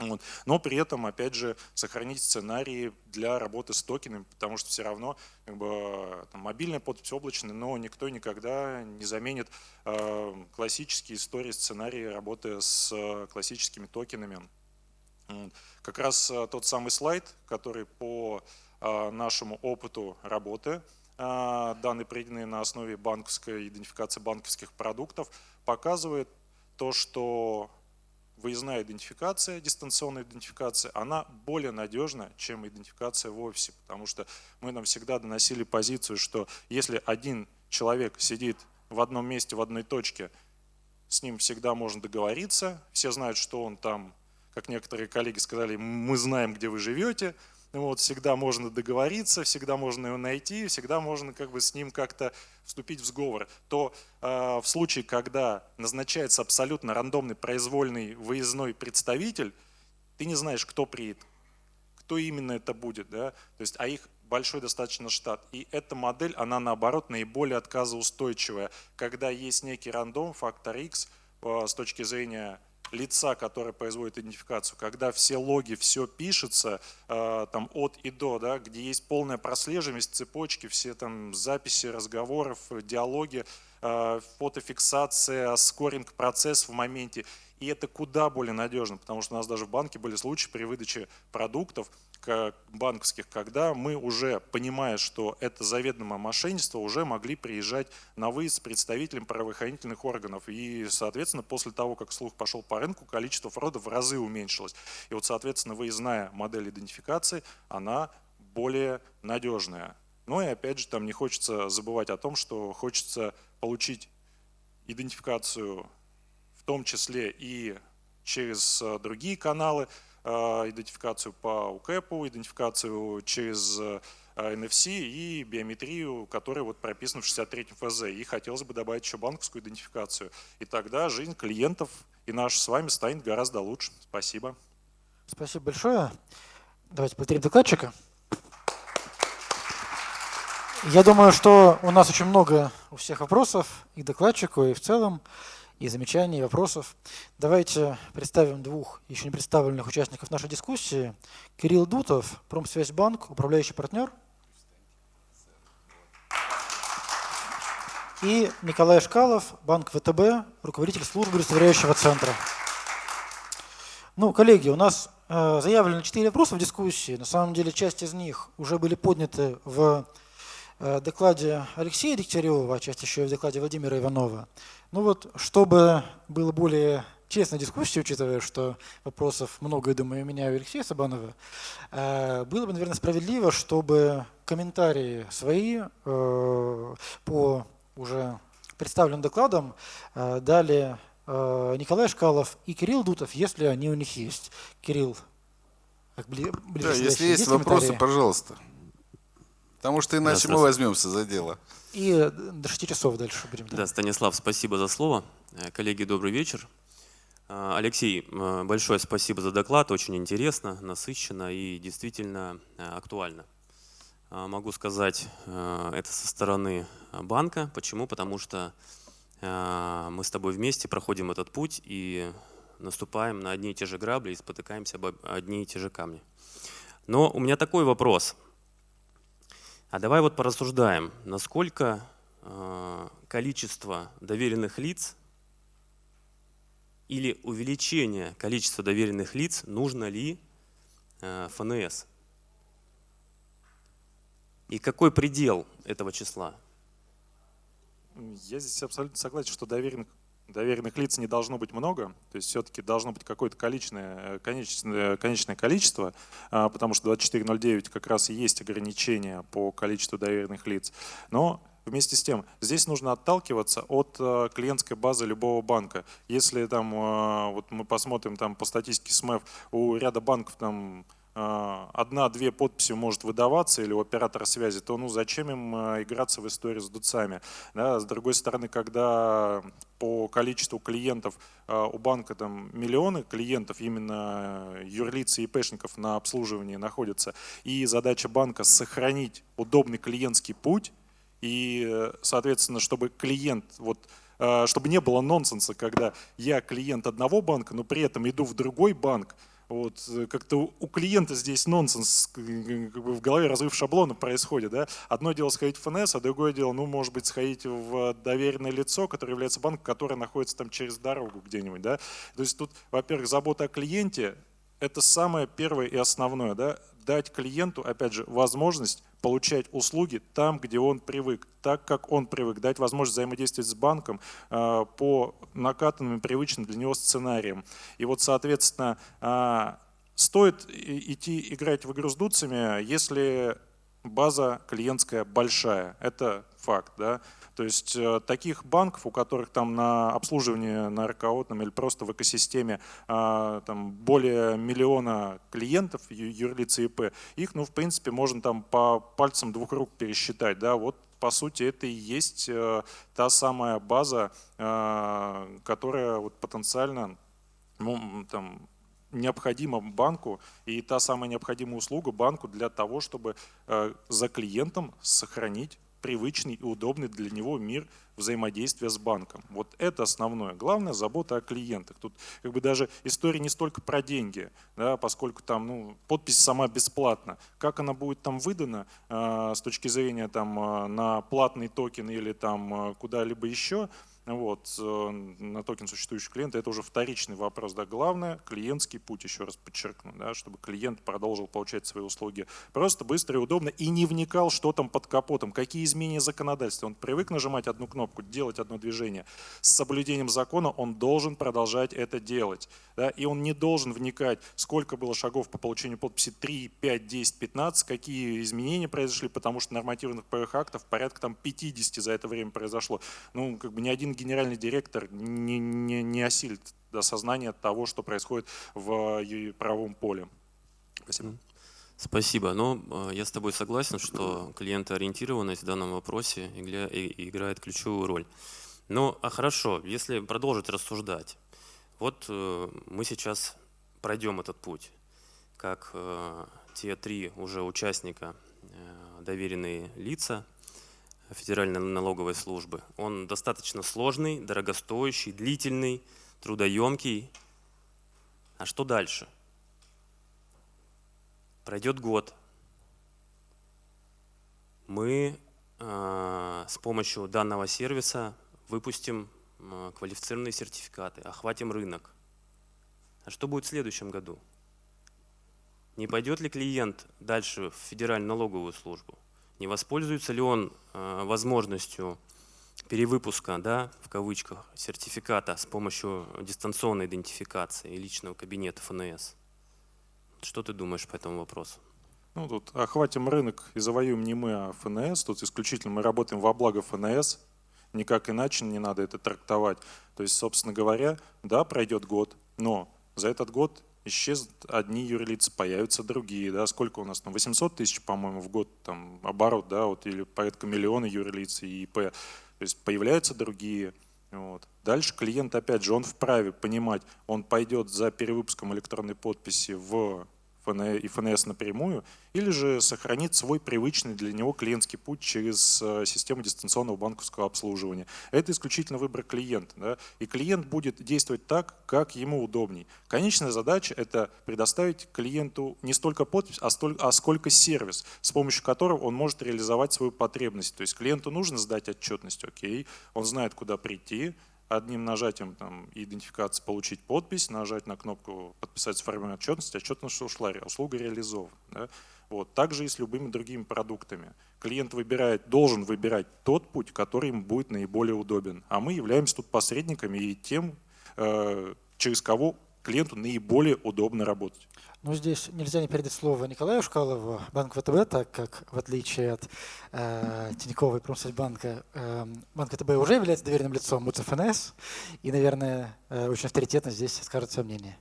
[SPEAKER 3] Вот. Но при этом, опять же, сохранить сценарии для работы с токенами, потому что все равно как бы, там, мобильная подпись облачная, но никто никогда не заменит э, классические истории, сценарии работы с э, классическими токенами. Как раз э, тот самый слайд, который по э, нашему опыту работы, э, данные, пройденные на основе банковской идентификации банковских продуктов, показывает то, что выездная идентификация, дистанционная идентификация, она более надежна, чем идентификация в офисе, потому что мы нам всегда доносили позицию, что если один человек сидит в одном месте, в одной точке, с ним всегда можно договориться, все знают, что он там, как некоторые коллеги сказали, мы знаем, где вы живете, вот, всегда можно договориться, всегда можно его найти, всегда можно как бы с ним как-то вступить в сговор, то э, в случае, когда назначается абсолютно рандомный произвольный выездной представитель, ты не знаешь, кто приедет, кто именно это будет, да, то есть, а их большой достаточно штат. И эта модель, она наоборот наиболее отказоустойчивая, когда есть некий рандом, фактор X, э, с точки зрения лица, которое производит идентификацию, когда все логи, все пишется э, там от и до, да, где есть полная прослеживаемость цепочки, все там записи разговоров, диалоги, э, фотофиксация, скоринг процесс в моменте. И это куда более надежно, потому что у нас даже в банке были случаи при выдаче продуктов, банковских, когда мы уже, понимая, что это заведомое мошенничество, уже могли приезжать на выезд с представителем правоохранительных органов. И, соответственно, после того, как слух пошел по рынку, количество фродов в разы уменьшилось. И вот, соответственно, выездная модель идентификации, она более надежная. Ну и опять же, там не хочется забывать о том, что хочется получить идентификацию в том числе и через э, другие каналы, идентификацию по УКЭПу, идентификацию через NFC и биометрию, которая вот прописана в 63 ФЗ. И хотелось бы добавить еще банковскую идентификацию. И тогда жизнь клиентов и наша с вами станет гораздо лучше. Спасибо.
[SPEAKER 4] Спасибо большое. Давайте повторим докладчика. Я думаю, что у нас очень много у всех вопросов и докладчику, и в целом и замечаний, и вопросов. Давайте представим двух еще не представленных участников нашей дискуссии. Кирилл Дутов, Промсвязьбанк, управляющий партнер. И Николай Шкалов, Банк ВТБ, руководитель службы удостоверяющего центра. Ну, коллеги, у нас э, заявлено четыре вопроса в дискуссии. На самом деле часть из них уже были подняты в докладе Алексея Дегтярева, а часть еще и в докладе Владимира Иванова. Ну вот, чтобы было более честной дискуссии, учитывая, что вопросов много, я думаю, у меня и у Алексея Сабанова, э, было бы, наверное, справедливо, чтобы комментарии свои э, по уже представленным докладам э, дали Николай Шкалов и Кирилл Дутов, если они у них есть. Кирилл,
[SPEAKER 2] как бли, да, если есть вопросы, пожалуйста. Потому что иначе да, мы возьмемся за дело.
[SPEAKER 4] И до 6 часов дальше будем.
[SPEAKER 5] Да. да, Станислав, спасибо за слово. Э, коллеги, добрый вечер. Э, Алексей, э, большое спасибо за доклад. Очень интересно, насыщенно и действительно актуально. Могу сказать это со стороны банка. Почему? Потому что мы с тобой вместе проходим этот путь и наступаем на одни и те же грабли и спотыкаемся об одни и те же камни. Но у меня такой вопрос. А давай вот порассуждаем, насколько э, количество доверенных лиц или увеличение количества доверенных лиц нужно ли э, ФНС? И какой предел этого числа?
[SPEAKER 3] Я здесь абсолютно согласен, что доверенных доверенных лиц не должно быть много, то есть все-таки должно быть какое-то количественное, конечное, конечное количество, а, потому что 2409 как раз и есть ограничение по количеству доверенных лиц. Но Вместе с тем, здесь нужно отталкиваться от а, клиентской базы любого банка. Если там, вот мы посмотрим там по статистике СМЭФ, у ряда банков там одна-две подписи может выдаваться или у оператора связи, то ну зачем им а, играться в историю с дуцами? Да? С другой стороны, когда по количеству клиентов а, у банка там миллионы клиентов, именно юрлиц и ИПшников на обслуживании находятся, и задача банка сохранить удобный клиентский путь, и, соответственно, чтобы клиент вот чтобы не было нонсенса, когда я клиент одного банка, но при этом иду в другой банк, вот, э, как-то у клиента здесь нонсенс, как бы в голове разрыв шаблона происходит. Да? Одно дело сходить в ФНС, а другое дело, ну, может быть, сходить в доверенное лицо, которое является банком, которое находится там через дорогу где-нибудь. Да? То есть тут, во-первых, забота о клиенте, это самое первое и основное, да, дать клиенту, опять же, возможность получать услуги там, где он привык, так, как он привык, дать возможность взаимодействовать с банком э, по накатанным привычным для него сценариям. И вот, соответственно, э, стоит идти играть в игру с дуцами, если база клиентская большая. Это факт. Да? То есть э, таких банков, у которых там на обслуживание на РКО там, или просто в экосистеме а, там, более миллиона клиентов, юрлиц и ИП, их, ну, в принципе, можно там по пальцам двух рук пересчитать. Да? Вот по сути, это и есть э, та самая база, э, которая вот потенциально ну, там, необходима банку и та самая необходимая услуга банку для того, чтобы за клиентом сохранить привычный и удобный для него мир взаимодействия с банком. Вот это основное. Главное – забота о клиентах. Тут как бы даже история не столько про деньги, да, поскольку там ну, подпись сама бесплатна. Как она будет там выдана э, с точки зрения там, э, на платный токен или там э, куда-либо еще – вот, э, на токен существующего клиента, это уже вторичный вопрос. Да. Главное, клиентский путь, еще раз подчеркну, да, чтобы клиент продолжил получать свои услуги просто, быстро и удобно и не вникал, что там под капотом, какие изменения законодательства. Он привык нажимать одну кнопку, делать одно движение. С соблюдением закона он должен продолжать это делать. Да, и он не должен вникать, сколько было шагов по получению подписи 3, 5, 10, 15, какие изменения произошли, потому что нормативных правовых актов порядка там 50 за это время произошло. Ну, как бы ни один генеральный директор не, не, не осилит осознание того, что происходит в правовом поле. Спасибо.
[SPEAKER 5] Спасибо. Но ну, я с тобой согласен, что клиентоориентированность в данном вопросе играет ключевую роль. Ну, а хорошо, если продолжить рассуждать. Вот э, мы сейчас пройдем этот путь, как э, те три уже участника, э, доверенные лица, Федеральной налоговой службы. Он достаточно сложный, дорогостоящий, длительный, трудоемкий. А что дальше? Пройдет год. Мы э, с помощью данного сервиса выпустим э, квалифицированные сертификаты, охватим рынок. А что будет в следующем году? Не пойдет ли клиент дальше в Федеральную налоговую службу? Не воспользуется ли он э, возможностью перевыпуска, да, в кавычках, сертификата с помощью дистанционной идентификации и личного кабинета ФНС. Что ты думаешь по этому вопросу?
[SPEAKER 3] Ну, тут охватим рынок и завоюем не мы, а ФНС. Тут исключительно мы работаем во благо ФНС. Никак иначе не надо это трактовать. То есть, собственно говоря, да, пройдет год, но за этот год исчезнут одни юрлицы, появятся другие, да, сколько у нас, ну, 800 тысяч, по-моему, в год там оборот, да, вот, или порядка миллиона юрлиц и ИП, то есть появляются другие, вот. Дальше клиент, опять же, он вправе понимать, он пойдет за перевыпуском электронной подписи в и ФНС напрямую, или же сохранит свой привычный для него клиентский путь через э, систему дистанционного банковского обслуживания. Это исключительно выбор клиента. Да? И клиент будет действовать так, как ему удобней. Конечная задача – это предоставить клиенту не столько подпись, а, столько, а сколько сервис, с помощью которого он может реализовать свою потребность. То есть клиенту нужно сдать отчетность, окей, он знает, куда прийти, одним нажатием там, идентификации получить подпись, нажать на кнопку «Подписать сформирование отчетности», отчетность ушла, услуга реализована. Да? Вот. Также и с любыми другими продуктами. Клиент выбирает, должен выбирать тот путь, который ему будет наиболее удобен. А мы являемся тут посредниками и тем, э, через кого клиенту наиболее удобно работать.
[SPEAKER 4] Ну, здесь нельзя не передать слово Николаю Шкалову, Банк ВТБ, так как, в отличие от э, Тинькова и Промсвязьбанка, э, Банк ВТБ уже является доверенным лицом МУЦФНС, и, наверное, э, очень авторитетно здесь скажет свое мнение.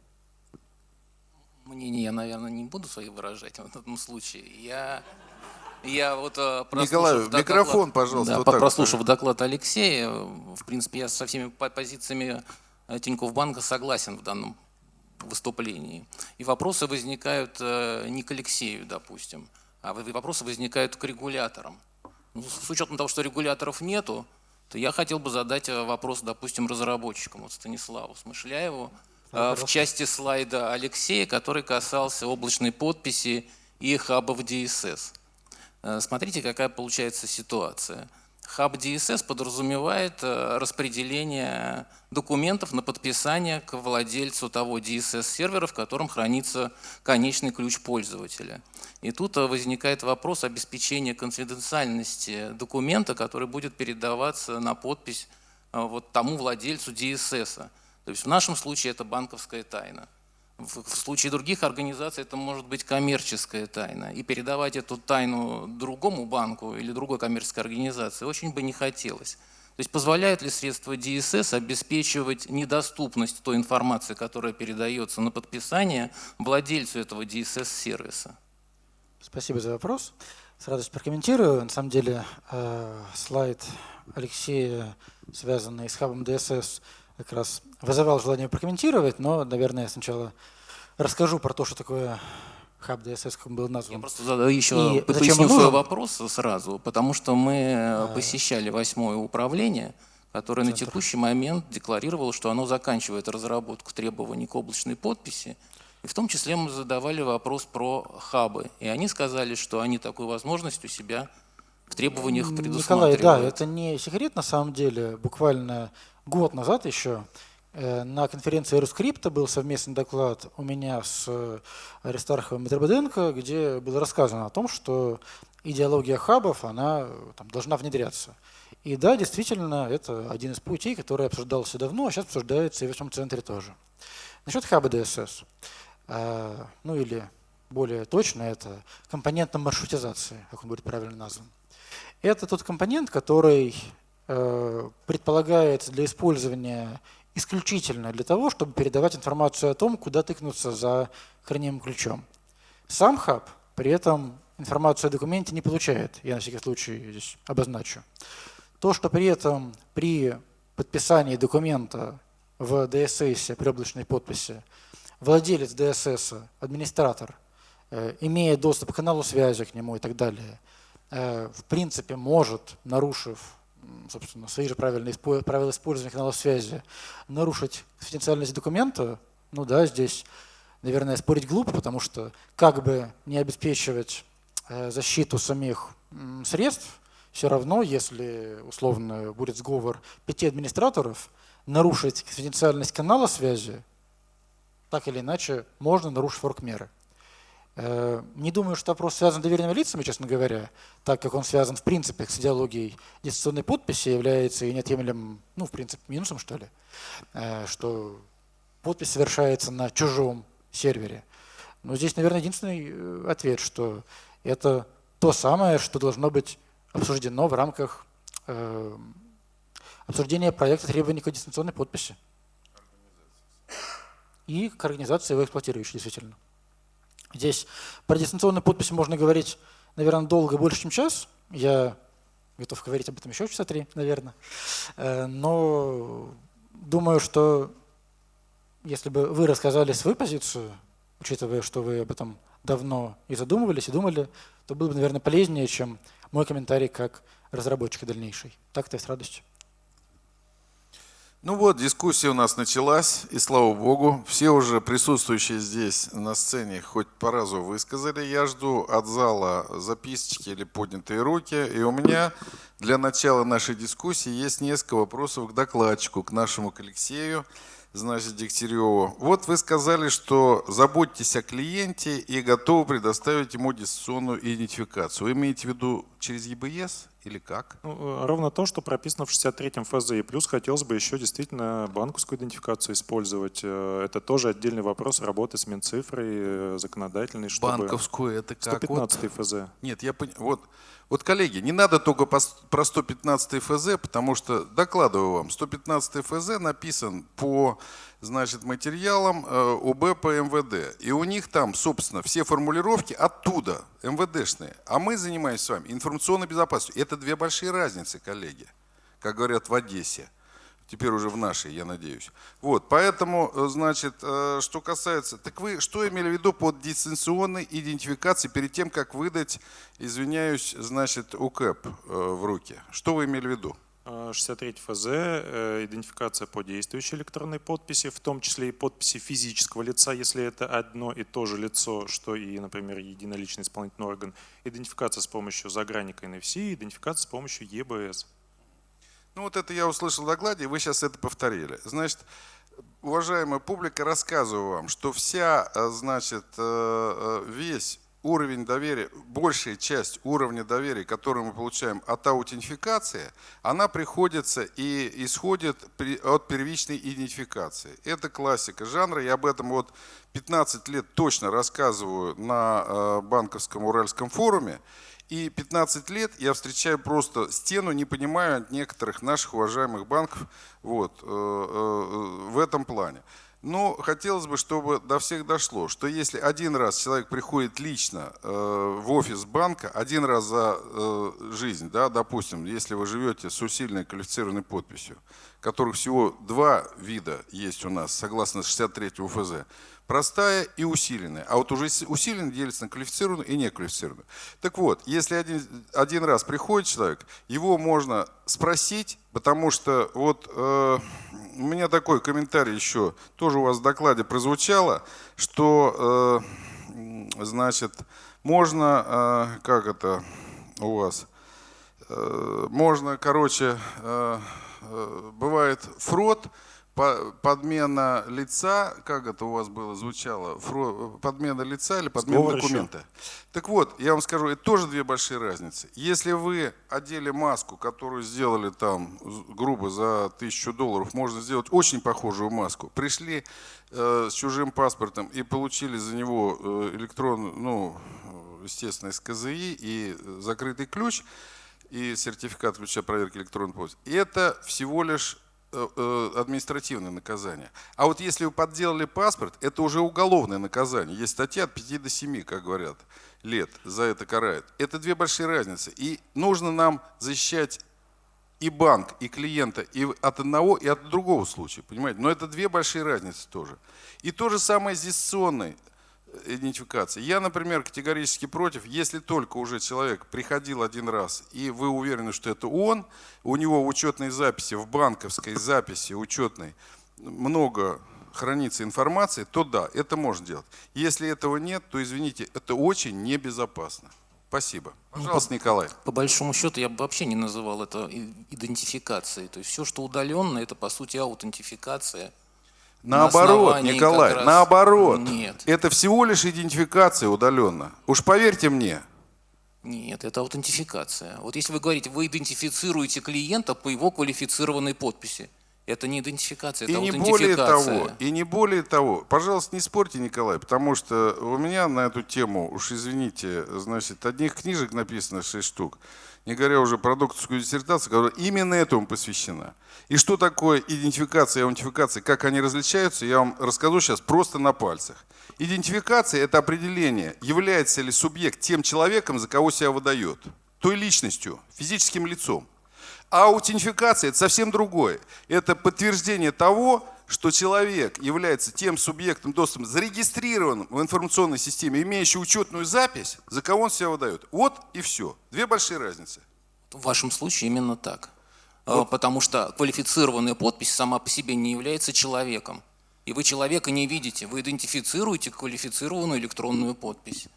[SPEAKER 6] Мнение я, наверное, не буду свои выражать в этом случае. Я, я вот э,
[SPEAKER 2] Николай, микрофон, доклад, пожалуйста.
[SPEAKER 6] Да, вот прослушав так. доклад Алексея, в принципе, я со всеми позициями э, Тинькофф банка согласен в данном выступлении. И вопросы возникают э, не к Алексею, допустим, а вопросы возникают к регуляторам. Ну, с учетом того, что регуляторов нету, то я хотел бы задать э, вопрос, допустим, разработчикам, вот Станиславу Смышляеву, э, в части слайда Алексея, который касался облачной подписи и хабов DSS. Смотрите, какая получается ситуация. Хаб DSS подразумевает э, распределение документов на подписание к владельцу того DSS-сервера, в котором хранится конечный ключ пользователя. И тут э, возникает вопрос обеспечения конфиденциальности документа, который будет передаваться на подпись э, вот тому владельцу DSS. То есть в нашем случае это банковская тайна. В случае других организаций это может быть коммерческая тайна. И передавать эту тайну другому банку или другой коммерческой организации очень бы не хотелось. То есть позволяет ли средства DSS обеспечивать недоступность той информации, которая передается на подписание владельцу этого DSS-сервиса?
[SPEAKER 4] Спасибо за вопрос. С радостью прокомментирую. На самом деле э, слайд Алексея, связанный с хабом DSS, как раз вызывал желание прокомментировать, но, наверное, я сначала расскажу про то, что такое хаб DSS, как он был назван.
[SPEAKER 6] Я просто задаю еще, и поясню свой вопрос сразу, потому что мы а, посещали восьмое управление, которое Центр. на текущий момент декларировало, что оно заканчивает разработку требований к облачной подписи, и в том числе мы задавали вопрос про хабы, и они сказали, что они такую возможность у себя в требованиях предусматривают.
[SPEAKER 4] Николай, да, это не секрет на самом деле. Буквально год назад еще э, на конференции Рускрипта был совместный доклад у меня с э, Аристарховым Митрободенко, где было рассказано о том, что идеология хабов она там, должна внедряться. И да, действительно, это один из путей, который обсуждался давно, а сейчас обсуждается и в этом центре тоже. Насчет хаба DSS, э, ну или более точно, это компонентная маршрутизация, как он будет правильно назван. Это тот компонент, который Э, предполагается для использования исключительно для того, чтобы передавать информацию о том, куда тыкнуться за хранимым ключом. Сам хаб при этом информацию о документе не получает, я на всякий случай здесь обозначу. То, что при этом при подписании документа в DSS при облачной подписи владелец DSS, администратор, э, имея доступ к каналу связи к нему и так далее, э, в принципе может, нарушив собственно, свои же правильные правила использования каналов связи, нарушить конфиденциальность документа, ну да, здесь, наверное, спорить глупо, потому что как бы не обеспечивать э, защиту самих средств, все равно, если условно будет сговор пяти администраторов, нарушить конфиденциальность канала связи, так или иначе, можно нарушить форк-меры. Э, не думаю, что вопрос связан с доверенными лицами, честно говоря, так как он связан в принципе с идеологией дистанционной подписи, является и неотъемлемым, ну, в принципе, минусом, что ли, э, что подпись совершается на чужом сервере. Но здесь, наверное, единственный э, ответ, что это то самое, что должно быть обсуждено в рамках обсуждения проекта требований к дистанционной подписи. И к организации его эксплуатирующей, действительно. Здесь про дистанционную подпись можно говорить, наверное, долго, больше, чем час. Я готов говорить об этом еще часа три, наверное. Э, но думаю, что если бы вы рассказали свою позицию, учитывая, что вы об этом давно и задумывались, и думали, то было бы, наверное, полезнее, чем мой комментарий как разработчика дальнейший. Так-то и с радостью.
[SPEAKER 2] Ну вот, дискуссия у нас началась, и слава богу, все уже присутствующие здесь на сцене хоть по разу высказали. Я жду от зала записочки или поднятые руки. И у меня для начала нашей дискуссии есть несколько вопросов к докладчику, к нашему к Алексею значит, Дегтяреву. Вот вы сказали, что заботьтесь о клиенте и готовы предоставить ему дистанционную идентификацию. Вы имеете в виду через ЕБС или как?
[SPEAKER 3] Ну, э, ровно то, что прописано в 63-м ФЗ. И плюс хотелось бы еще действительно банковскую идентификацию использовать. Э, это тоже отдельный вопрос работы с Минцифрой, э, законодательной.
[SPEAKER 2] Чтобы... Банковскую это как?
[SPEAKER 3] 115 вот... ФЗ.
[SPEAKER 2] Нет, я понял. Вот вот, коллеги, не надо только про 115 ФЗ, потому что, докладываю вам, 115 ФЗ написан по значит, материалам э, ОБ по МВД. И у них там, собственно, все формулировки оттуда, МВДшные. А мы занимаемся с вами информационной безопасностью. Это две большие разницы, коллеги, как говорят в Одессе теперь уже в нашей, я надеюсь. Вот, поэтому, э, значит, э, что касается, так вы что имели в виду под дистанционной идентификацией перед тем, как выдать, извиняюсь, значит, УКЭП в руки? Что вы имели в виду?
[SPEAKER 3] 63 ФЗ, э, идентификация по действующей электронной подписи, в том числе и подписи физического лица, если это одно и то же лицо, что и, например, единоличный исполнительный орган, идентификация с помощью загранника NFC, идентификация с помощью ЕБС.
[SPEAKER 2] Ну вот это я услышал в докладе, вы сейчас это повторили. Значит, уважаемая публика, рассказываю вам, что вся, э, значит, э, весь уровень доверия, большая часть уровня доверия, который мы получаем от аутентификации, она приходится и исходит от первичной идентификации. Это классика жанра, я об этом вот 15 лет точно рассказываю на э, банковском Уральском форуме. И 15 лет я встречаю просто стену, не понимаю от некоторых наших уважаемых банков вот, э, э, в этом плане. Но хотелось бы, чтобы до всех дошло, что если один раз человек приходит лично э, в офис банка, один раз за э, жизнь, да, допустим, если вы живете с усиленной квалифицированной подписью, которых всего два вида есть у нас, согласно 63 УФЗ, простая и усиленная. А вот уже усиленная делится на квалифицированную и неквалифицированную. Так вот, если один, один раз приходит человек, его можно спросить, потому что вот э, у меня такой комментарий еще, тоже у вас в докладе прозвучало, что, э, значит, можно, э, как это у вас, э, можно, короче, э, э, бывает фрод, подмена лица, как это у вас было звучало, подмена лица или подмена Сговор документа. Еще. Так вот, я вам скажу, это тоже две большие разницы. Если вы одели маску, которую сделали там грубо за тысячу долларов, можно сделать очень похожую маску. Пришли э, с чужим паспортом и получили за него э, электронную, ну, естественно, из КЗИ и закрытый ключ и сертификат ключа проверки электронной почты. Это всего лишь административное наказание. А вот если вы подделали паспорт, это уже уголовное наказание. Есть статья от 5 до 7, как говорят, лет за это карают. Это две большие разницы. И нужно нам защищать и банк, и клиента и от одного, и от другого случая. Понимаете? Но это две большие разницы тоже. И то же самое с дистанционной идентификации. Я, например, категорически против, если только уже человек приходил один раз, и вы уверены, что это он, у него в учетной записи, в банковской записи учетной много хранится информации, то да, это можно делать. Если этого нет, то, извините, это очень небезопасно. Спасибо. Ну, Пожалуйста, по, Николай.
[SPEAKER 6] По большому счету, я бы вообще не называл это идентификацией. То есть все, что удаленно, это по сути аутентификация –
[SPEAKER 2] Наоборот, на Николай, раз... наоборот.
[SPEAKER 6] Нет.
[SPEAKER 2] Это всего лишь идентификация удаленно. Уж поверьте мне.
[SPEAKER 6] Нет, это аутентификация. Вот если вы говорите, вы идентифицируете клиента по его квалифицированной подписи, это не идентификация, это
[SPEAKER 2] и не более того, и не более того. Пожалуйста, не спорьте, Николай, потому что у меня на эту тему, уж извините, значит, одних книжек написано 6 штук не говоря уже про докторскую диссертацию, которая именно этому посвящена. И что такое идентификация и аутентификация, как они различаются, я вам расскажу сейчас просто на пальцах. Идентификация – это определение, является ли субъект тем человеком, за кого себя выдает, той личностью, физическим лицом. А аутентификация – это совсем другое. Это подтверждение того, что человек является тем субъектом доступа, зарегистрированным в информационной системе, имеющий учетную запись, за кого он себя выдает. Вот и все. Две большие разницы.
[SPEAKER 6] В вашем случае именно так. А, вот. Потому что квалифицированная подпись сама по себе не является человеком. И вы человека не видите, вы идентифицируете квалифицированную электронную подпись.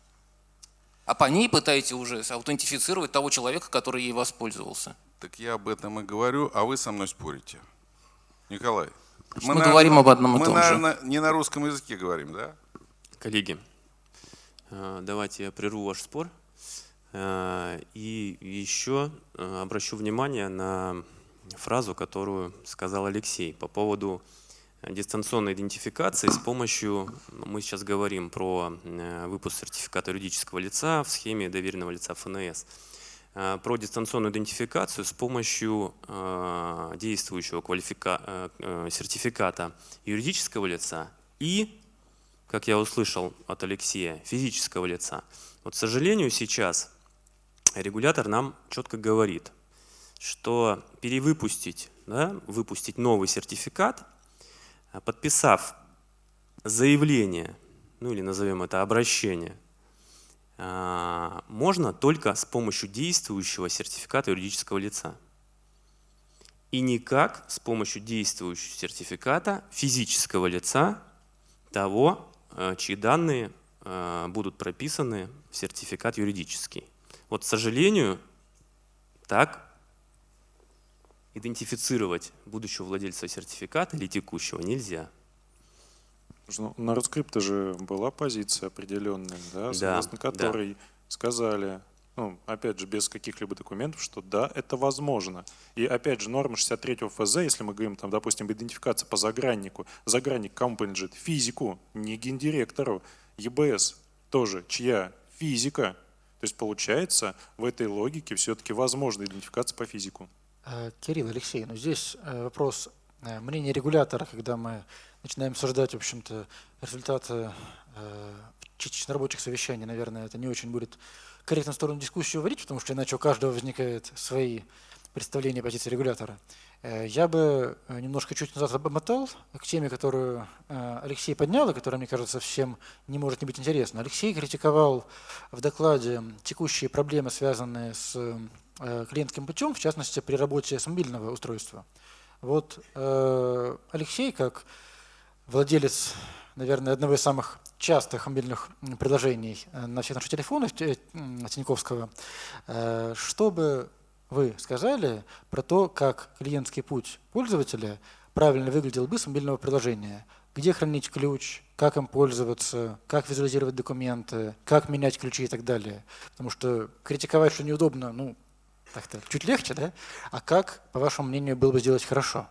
[SPEAKER 6] А по ней пытаетесь уже аутентифицировать того человека, который ей воспользовался.
[SPEAKER 2] Так я об этом и говорю, а вы со мной спорите. Николай,
[SPEAKER 6] мы, мы говорим об одном и том
[SPEAKER 2] же. Мы, наверное, не на русском языке говорим, да?
[SPEAKER 5] Коллеги, э, давайте я прерву ваш спор. Э, и еще э, обращу внимание на фразу, которую сказал Алексей по поводу дистанционной идентификации с помощью, мы сейчас говорим про выпуск сертификата юридического лица в схеме доверенного лица ФНС. Э, про дистанционную идентификацию с помощью э, действующего квалифика... Э, сертификата юридического лица и, как я услышал от Алексея, физического лица. Вот, к сожалению, сейчас регулятор нам четко говорит, что перевыпустить, да, выпустить новый сертификат, подписав заявление, ну или назовем это обращение – можно только с помощью действующего сертификата юридического лица. и никак с помощью действующего сертификата физического лица того, э, чьи данные э, будут прописаны в сертификат юридический. Вот, к сожалению, так идентифицировать будущего владельца сертификата или текущего нельзя.
[SPEAKER 3] Ну, на Рускрипта же была позиция определенная, да, согласно
[SPEAKER 5] да,
[SPEAKER 3] которой
[SPEAKER 5] да.
[SPEAKER 3] сказали, ну, опять же, без каких-либо документов, что да, это возможно. И опять же, норма 63 ФЗ, если мы говорим, там, допустим, идентификация по заграннику, загранник кому принадлежит? Физику, не гендиректору. ЕБС тоже чья? Физика. То есть получается, в этой логике все-таки возможна идентификация по физику.
[SPEAKER 4] Э, Кирилл, Алексей, ну здесь э, вопрос э, мнения регулятора, когда мы начинаем обсуждать, в общем-то, результаты частично рабочих совещаний, наверное, это не очень будет корректно в сторону дискуссии уводить, потому что иначе у каждого возникают свои представления позиции регулятора. Я бы немножко чуть назад обмотал к теме, которую Алексей поднял, и которая, мне кажется, всем не может не быть интересна. Алексей критиковал в докладе текущие проблемы, связанные с Э, клиентским путем, в частности, при работе с мобильного устройства. Вот э, Алексей, как владелец, наверное, одного из самых частых мобильных приложений э, на всех наших телефонах Тиньковского, что бы вы сказали про то, как клиентский путь пользователя правильно выглядел бы с мобильного приложения? Где хранить ключ, как им пользоваться, как визуализировать документы, как менять ключи и так далее. Потому что критиковать, что неудобно, ну, так-то чуть легче, да? А как, по вашему мнению, было бы сделать хорошо?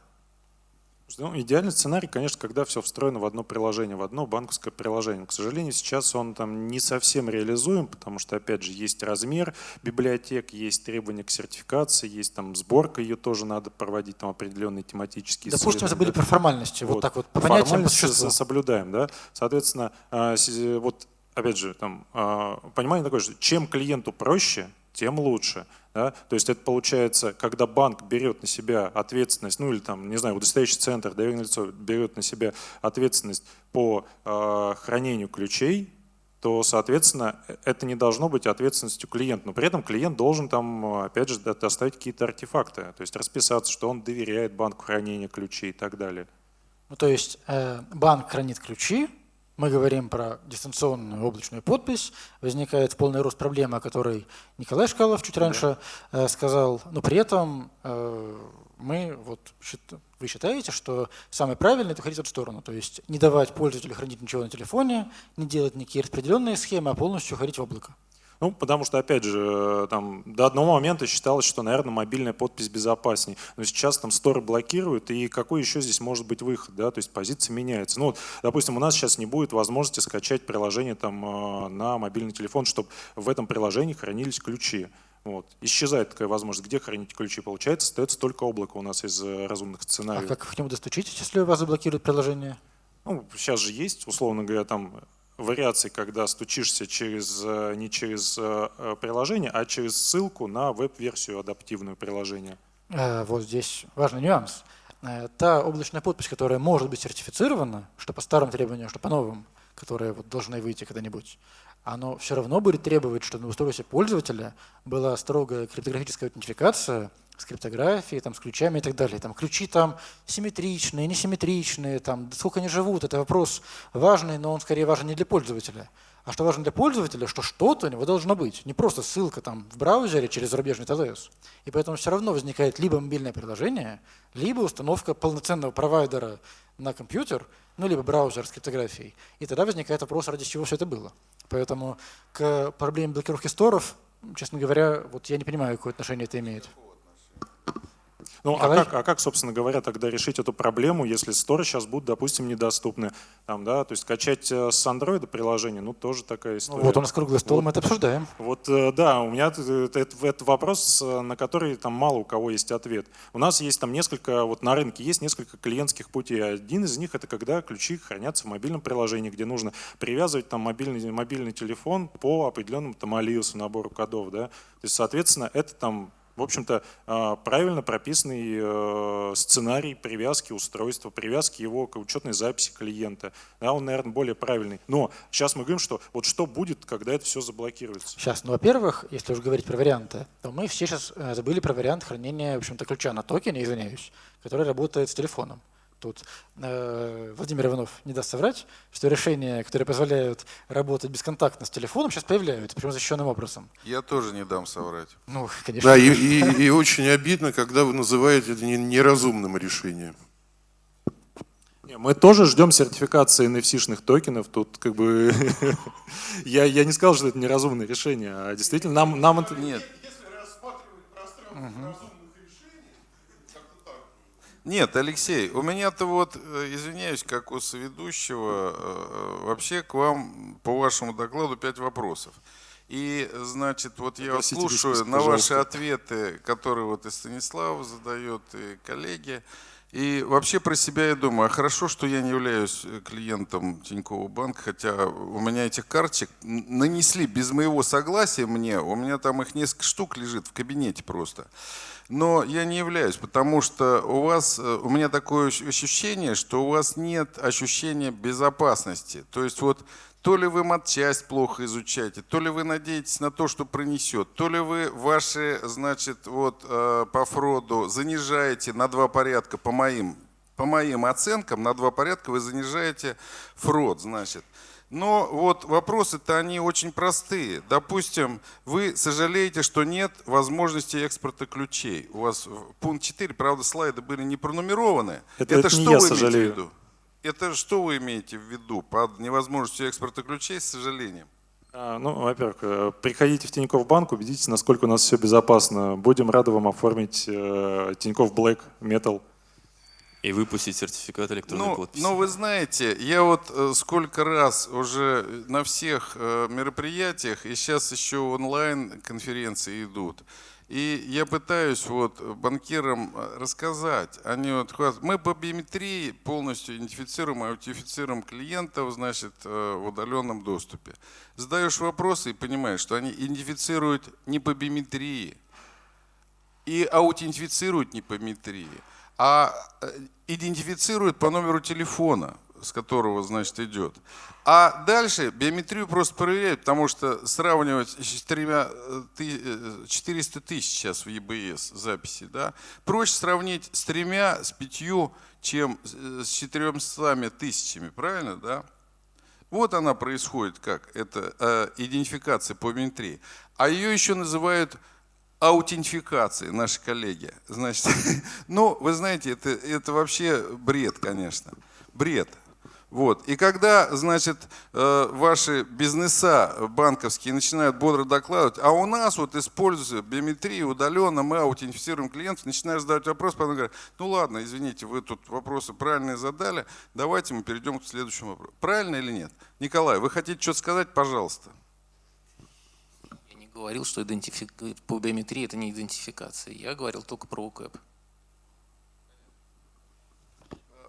[SPEAKER 3] Ну, идеальный сценарий, конечно, когда все встроено в одно приложение, в одно банковское приложение. К сожалению, сейчас он там не совсем реализуем, потому что, опять же, есть размер библиотек, есть требования к сертификации, есть там сборка, ее тоже надо проводить, там определенные тематические
[SPEAKER 4] Допустим, забыли
[SPEAKER 3] да?
[SPEAKER 4] про формальности, вот, вот так вот,
[SPEAKER 3] по понятиям, по соблюдаем, да. Соответственно, а, вот, опять же, там, а, понимание такое, что чем клиенту проще, тем лучше. Да? То есть это получается, когда банк берет на себя ответственность, ну или там, не знаю, удостоверяющий центр, доверенное лицо берет на себя ответственность по э, хранению ключей, то, соответственно, это не должно быть ответственностью клиента. Но при этом клиент должен там, опять же, доставить какие-то артефакты, то есть расписаться, что он доверяет банку хранения ключей и так далее.
[SPEAKER 4] Ну, то есть э, банк хранит ключи, мы говорим про дистанционную облачную подпись, возникает полный рост проблемы, о которой Николай Шкалов чуть раньше да. Э, сказал, но при этом э, мы, вот, вы считаете, что самое правильное – это ходить в эту сторону, то есть не давать пользователю хранить ничего на телефоне, не делать никакие распределенные схемы, а полностью ходить в облако.
[SPEAKER 3] Ну, потому что, опять же, там, до одного момента считалось, что, наверное, мобильная подпись безопаснее. Но сейчас там сторы блокируют, и какой еще здесь может быть выход, да, то есть позиция меняется. Ну, вот, допустим, у нас сейчас не будет возможности скачать приложение там э, на мобильный телефон, чтобы в этом приложении хранились ключи. Вот. Исчезает такая возможность. Где хранить ключи? Получается, остается только облако у нас из э, разумных сценариев.
[SPEAKER 4] А как к нему достучитесь, если у вас заблокируют приложение?
[SPEAKER 3] Ну, сейчас же есть, условно говоря, там вариаций, когда стучишься через, э, не через э, э, приложение, а через ссылку на веб-версию адаптивную приложения.
[SPEAKER 4] Вот здесь важный нюанс. Та облачная подпись, которая может быть сертифицирована, что по старым требованиям, что по новым, которые вот должны выйти когда-нибудь, оно все равно будет требовать, чтобы на устройстве пользователя была строгая криптографическая аутентификация – с криптографией, там, с ключами и так далее. Там, ключи там симметричные, несимметричные, там, сколько они живут, это вопрос важный, но он скорее важен не для пользователя. А что важно для пользователя, что что-то у него должно быть. Не просто ссылка там в браузере через зарубежный ТЛС. И поэтому все равно возникает либо мобильное приложение, либо установка полноценного провайдера на компьютер, ну, либо браузер с криптографией. И тогда возникает вопрос, ради чего все это было. Поэтому к проблеме блокировки сторов, честно говоря, вот я не понимаю, какое отношение это имеет.
[SPEAKER 3] Ну, а как, а как, собственно говоря, тогда решить эту проблему, если сторы сейчас будут, допустим, недоступны? Там, да, то есть качать э, с андроида приложение, ну, тоже такая история.
[SPEAKER 4] Ну, вот у нас круглый стол, вот, мы это обсуждаем.
[SPEAKER 3] Вот, э, да, у меня это, это, это вопрос, э, на который там мало у кого есть ответ. У нас есть там несколько, вот на рынке есть несколько клиентских путей. Один из них это когда ключи хранятся в мобильном приложении, где нужно привязывать там мобильный, мобильный телефон по определенному там алиусу, набору кодов, да. То есть, соответственно, это там в общем-то, а, правильно прописанный э, сценарий привязки устройства, привязки его к учетной записи клиента. Да, он, наверное, более правильный. Но сейчас мы говорим, что вот что будет, когда это все заблокируется.
[SPEAKER 4] Сейчас, ну, во-первых, если уже говорить про варианты, то мы все сейчас э, забыли про вариант хранения, в общем-то, ключа на токене, извиняюсь, который работает с телефоном. Тут э, Владимир Иванов не даст соврать, что решения, которые позволяют работать бесконтактно с телефоном, сейчас появляются, причем защищенным образом.
[SPEAKER 2] Я тоже не дам соврать.
[SPEAKER 4] Ну, конечно.
[SPEAKER 1] Да, и, и, и очень обидно, когда вы называете это неразумным решением.
[SPEAKER 3] Мы тоже ждем сертификации NFC-шных токенов. Тут как бы <laughs> я, я не сказал, что это неразумное решение, а действительно нам, нам это...
[SPEAKER 2] Нет. Нет, Алексей, у меня-то вот, э, извиняюсь, как у соведущего, э, вообще к вам по вашему докладу пять вопросов. И, значит, вот я
[SPEAKER 3] Попросите
[SPEAKER 2] слушаю на ваши
[SPEAKER 3] пожалуйста.
[SPEAKER 2] ответы, которые вот и Станислав задает, и коллеги. И вообще про себя я думаю, а хорошо, что я не являюсь э, клиентом Тинькофф банка, хотя у меня этих карточек нанесли без моего согласия мне, у меня там их несколько штук лежит в кабинете просто. Но я не являюсь, потому что у вас, э, у меня такое ощ- ощущение, что у вас нет ощущения безопасности. То есть вот то ли вы матчасть плохо изучаете, то ли вы надеетесь на то, что пронесет, то ли вы ваши, значит, вот э, по Фроду занижаете на два порядка по моим, по моим оценкам, на два порядка вы занижаете Фрод, значит. Но вот вопросы-то они очень простые. Допустим, вы сожалеете, что нет возможности экспорта ключей. У вас пункт 4, правда, слайды были не пронумерованы.
[SPEAKER 3] Это- это не
[SPEAKER 2] что вы имеете
[SPEAKER 3] сожалею.
[SPEAKER 2] в виду? Это что вы имеете в виду под невозможностью экспорта ключей, с сожалением?
[SPEAKER 3] А, Ну, во-первых, э, приходите в Тинькофф банк, убедитесь, насколько у нас все безопасно. Будем рады вам оформить э, Тинькофф Black Metal.
[SPEAKER 5] И выпустить сертификат электронной
[SPEAKER 2] Ну,
[SPEAKER 5] подписи.
[SPEAKER 2] ну, вы знаете, я вот э, сколько раз уже на всех э, мероприятиях, и сейчас еще онлайн конференции идут, и я пытаюсь вот банкирам э, рассказать, они вот мы по биометрии полностью идентифицируем, аутентифицируем клиентов, значит, э, в удаленном доступе. Задаешь вопросы и понимаешь, что они идентифицируют не по биометрии, и аутентифицируют не по биометрии, а э, идентифицируют по номеру телефона, с которого, значит, идет. А дальше биометрию просто проверяют, потому что сравнивать с четырьмя э, ты- э, 400 тысяч сейчас в ЕБС записи, да, проще сравнить с тремя, с пятью, чем с- четырьмстами тысячами, правильно, да? Вот она происходит как, это э, идентификация по биометрии. А ее еще называют аутентификацией, наши коллеги. Значит, <laughs> ну, вы знаете, это, это вообще бред, конечно. Бред. Вот. И когда, значит, э, ваши бизнеса банковские начинают бодро докладывать, а у нас вот используется биометрия удаленно, мы аутентифицируем клиентов, начинаешь задавать вопрос, потом говорят, ну ладно, извините, вы тут вопросы правильные задали, давайте мы перейдем к следующему вопросу. Правильно или нет? Николай, вы хотите что-то сказать? Пожалуйста.
[SPEAKER 6] Говорил, что идентифик... по биометрии это не идентификация. Я говорил только про УКЭП.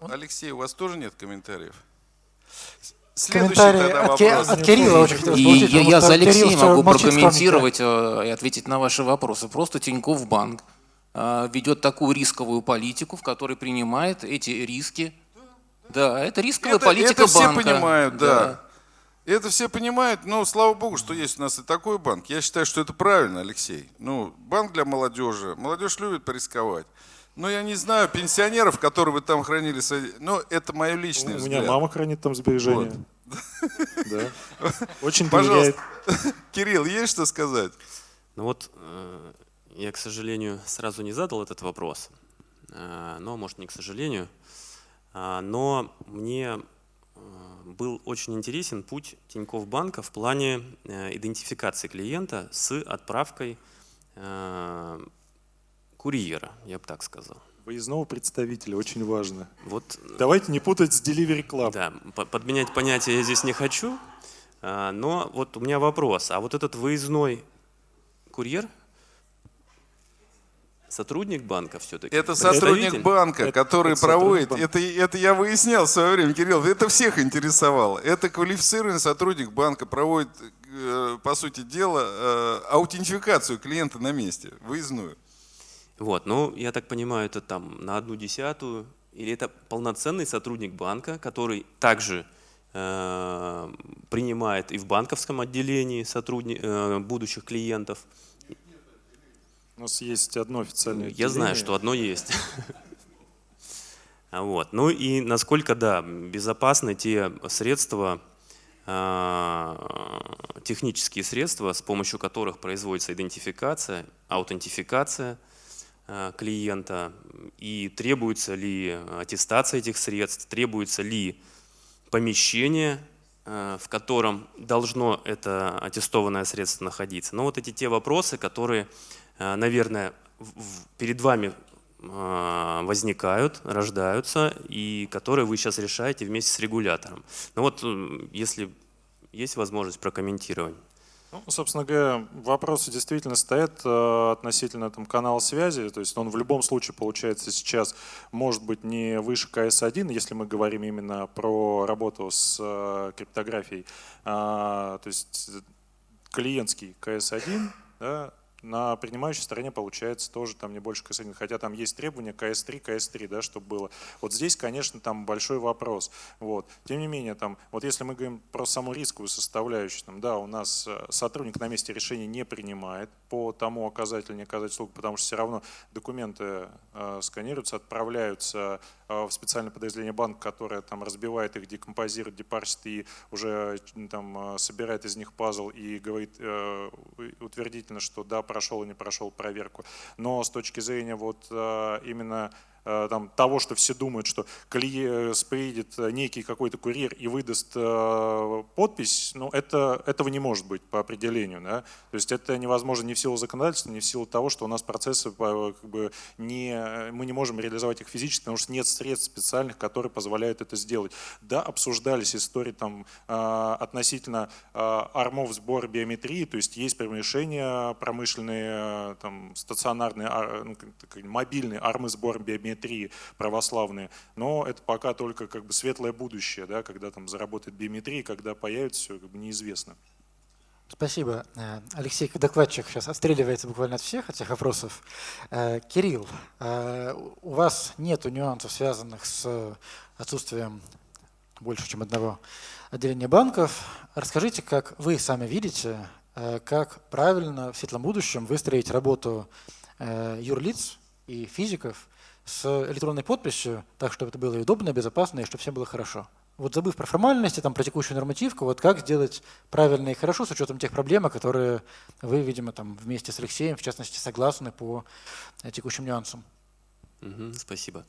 [SPEAKER 2] Алексей, у вас тоже нет комментариев? Следующий
[SPEAKER 4] Комментарий
[SPEAKER 2] тогда вопрос.
[SPEAKER 4] от Кирилла очень хотелось
[SPEAKER 6] И
[SPEAKER 4] получить,
[SPEAKER 6] я, я за Алексея могу прокомментировать э, и ответить на ваши вопросы. Просто Тинькофф банк э, ведет такую рисковую политику, в которой принимает эти риски. Да, это рисковая
[SPEAKER 2] Это,
[SPEAKER 6] политика
[SPEAKER 2] это все
[SPEAKER 6] банка.
[SPEAKER 2] понимают, да. Это все понимают, но слава богу, что есть у нас и такой банк. Я считаю, что это правильно, Алексей. Ну, банк для молодежи. Молодежь любит порисковать. Но я не знаю, пенсионеров, которые вы там хранили, свои- ну, это мое личное
[SPEAKER 3] У меня
[SPEAKER 2] взгляд.
[SPEAKER 3] мама хранит там сбережения. <laughs> Да. <laughs> Очень
[SPEAKER 2] Пожалуйста.
[SPEAKER 3] доверяет. <laughs>
[SPEAKER 2] Кирилл, есть что сказать?
[SPEAKER 5] Ну вот, э, я, к сожалению, сразу не задал этот вопрос, э, но, может, не к сожалению, А, но мне был очень интересен путь Тинькофф банка в плане э, идентификации клиента с отправкой э, курьера, я бы так сказал.
[SPEAKER 3] Выездного представителя очень важно.
[SPEAKER 5] Вот
[SPEAKER 3] Давайте не путать с Delivery Club.
[SPEAKER 5] Да, по- подменять понятия я здесь не хочу, но вот у меня вопрос. А вот этот выездной курьер, сотрудник банка все-таки?
[SPEAKER 2] Это сотрудник банка,
[SPEAKER 3] Это-
[SPEAKER 2] который
[SPEAKER 3] это
[SPEAKER 2] проводит.
[SPEAKER 3] банка.
[SPEAKER 2] Это, это я выяснял в свое время, Кирилл. Это всех интересовало. Это квалифицированный сотрудник банка проводит, э, по сути дела, э, аутентификацию клиента на месте, выездную.
[SPEAKER 5] Вот, ну, я так понимаю, это там на одну десятую, или это полноценный сотрудник банка, который также э, принимает и в банковском отделении сотрудни, э, будущих клиентов.
[SPEAKER 3] У нас есть одно официальное
[SPEAKER 5] Я знаю, что одно есть. <laughs> Вот. Ну и насколько, да, безопасны те средства, а, технические средства, с помощью которых производится идентификация, аутентификация а, клиента, и требуется ли аттестация этих средств, требуется ли помещение, а, в котором должно это аттестованное средство находиться. Но вот эти те вопросы, которые, наверное, перед вами возникают, рождаются, и которые вы сейчас решаете вместе с регулятором. Ну вот, если есть возможность прокомментировать.
[SPEAKER 3] Ну, собственно говоря, вопросы действительно стоят э, относительно там, канала связи, то есть он в любом случае, получается, сейчас может быть не выше КС-1, если мы говорим именно про работу с э, криптографией, а, то есть клиентский КС-1, да, на принимающей стороне получается тоже там не больше КС1, хотя там есть требования КС3, КС3, да, чтобы было. Вот здесь, конечно, там большой вопрос. Вот. Тем не менее, там, вот если мы говорим про саму рисковую составляющую, там, да, у нас э, сотрудник на месте решения не принимает по тому оказать или не оказать услугу, потому что все равно документы э, сканируются, отправляются в специальное подразделение банка, которое там разбивает их, декомпозирует, депарсит и уже там э, собирает из них пазл и говорит э, утвердительно, что да, прошел и не прошел проверку. Но с точки зрения вот э, именно Э, там, того, что все думают, что э, приедет некий какой-то курьер и выдаст э, подпись, ну, это, этого не может быть по определению. Да? То есть это невозможно ни в силу законодательства, ни в силу того, что у нас процессы как бы не, мы не можем реализовать их физически, потому что нет средств специальных, которые позволяют это сделать. Да, обсуждались истории там, относительно армов сбора биометрии, то есть есть решения промышленные, там, стационарные, ну, мобильные армы сбора биометрии, биометрии православные, но это пока только как бы светлое будущее, да, когда там заработает биометрия, когда появится все, как бы неизвестно.
[SPEAKER 4] Спасибо. Э, Алексей Докладчик сейчас отстреливается буквально от всех этих вопросов. Э, Кирилл, э, у вас нет нюансов, связанных с отсутствием больше, чем одного отделения банков. Расскажите, как вы сами видите, как правильно в светлом будущем выстроить работу юрлиц и физиков с электронной подписью, так, чтобы это было удобно, безопасно, и чтобы всем было хорошо. Вот забыв про формальности, там, про текущую нормативку, вот как сделать правильно и хорошо с учетом тех проблем, которые вы, видимо, там, вместе с Алексеем, в частности, согласны по э, текущим нюансам.
[SPEAKER 5] Угу, спасибо.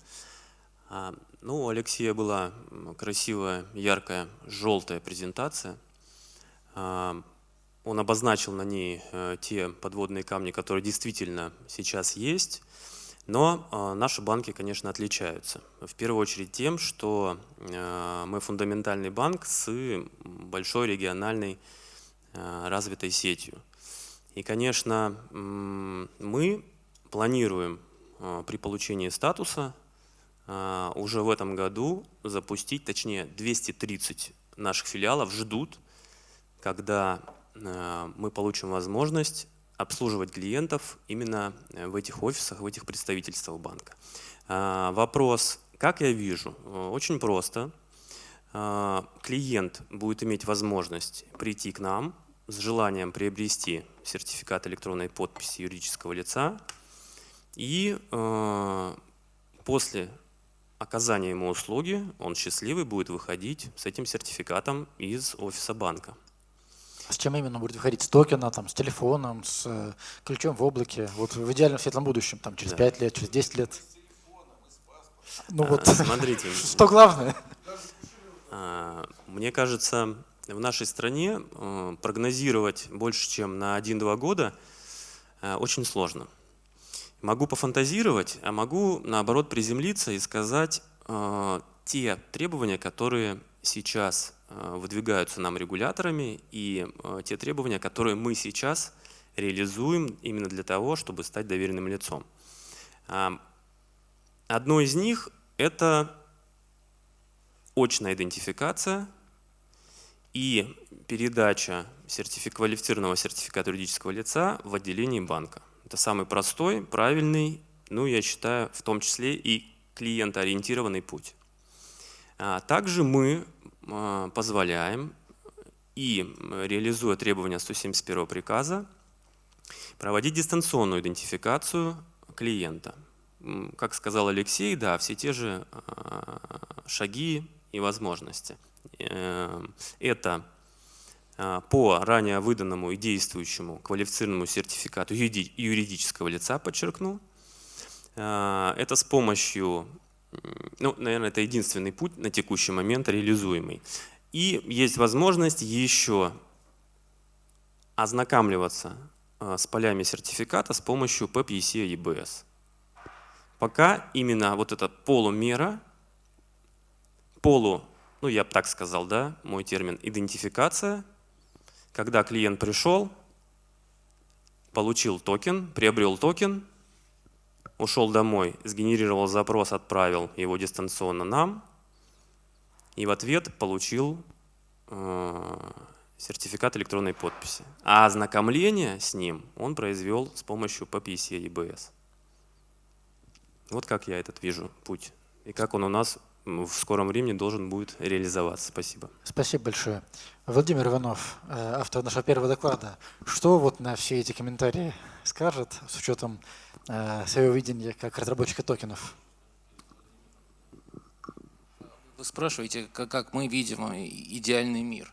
[SPEAKER 5] А, ну, у Алексея была красивая, яркая, желтая презентация. А, он обозначил на ней э, те подводные камни, которые действительно сейчас есть. Но э, наши банки, конечно, отличаются. В первую очередь тем, что э, мы фундаментальный банк с большой региональной э, развитой сетью. И, конечно, мы планируем при получении статуса уже в этом году запустить, точнее 230 наших филиалов ждут, когда мы получим возможность обслуживать клиентов именно э, в этих офисах, в этих представительствах банка. А, вопрос, как я вижу? Э, очень просто. А, клиент будет иметь возможность прийти к нам с желанием приобрести сертификат электронной подписи юридического лица и э, после оказания ему услуги он счастливый будет выходить с этим сертификатом из офиса банка.
[SPEAKER 4] С чем именно будет выходить? С токена, там, с телефоном, с э, ключом в облаке? Вот в идеальном светлом будущем, там, через да. 5 лет, через 10 лет.
[SPEAKER 5] Ну а, вот, <laughs> смотрите. <laughs>
[SPEAKER 4] Что главное?
[SPEAKER 5] А, мне кажется, в нашей стране э, прогнозировать больше, чем на 1-2 года э, очень сложно. Могу пофантазировать, а могу, наоборот, приземлиться и сказать те требования, которые сейчас выдвигаются нам регуляторами и э, те требования, которые мы сейчас реализуем именно для того, чтобы стать доверенным лицом. Одно из них – это очная идентификация и передача сертифик квалифицированного сертификата юридического лица в отделении банка. Это самый простой, правильный ну, я считаю, в том числе и клиентоориентированный путь. А также мы позволяем и реализуя требования 171 приказа, проводить дистанционную идентификацию клиента. Как сказал Алексей, да, все те же а, шаги и возможности. Э, это по ранее выданному и действующему квалифицированному сертификату юридического лица, подчеркну. Это с помощью ну, наверное, это единственный путь на текущий момент реализуемый. И есть возможность еще ознакомливаться а, с полями сертификата с помощью ПЭП ЕС и ЕБС. Пока именно вот эта полумера, полу, ну я бы так сказал, да, мой термин, идентификация, когда клиент пришел, получил токен, приобрел токен, ушел домой, сгенерировал запрос, отправил его дистанционно нам, и в ответ получил э, сертификат электронной подписи. А ознакомление с ним он произвел с помощью PPC EBS. Вот как я этот вижу путь. И как он у нас в скором времени должен будет реализоваться. Спасибо.
[SPEAKER 4] Спасибо большое. Владимир Иванов, э, автор нашего первого доклада, что вот на все эти комментарии скажет с учетом э, своего видения как разработчика токенов?
[SPEAKER 6] Вы спрашиваете, как, мы видим идеальный мир.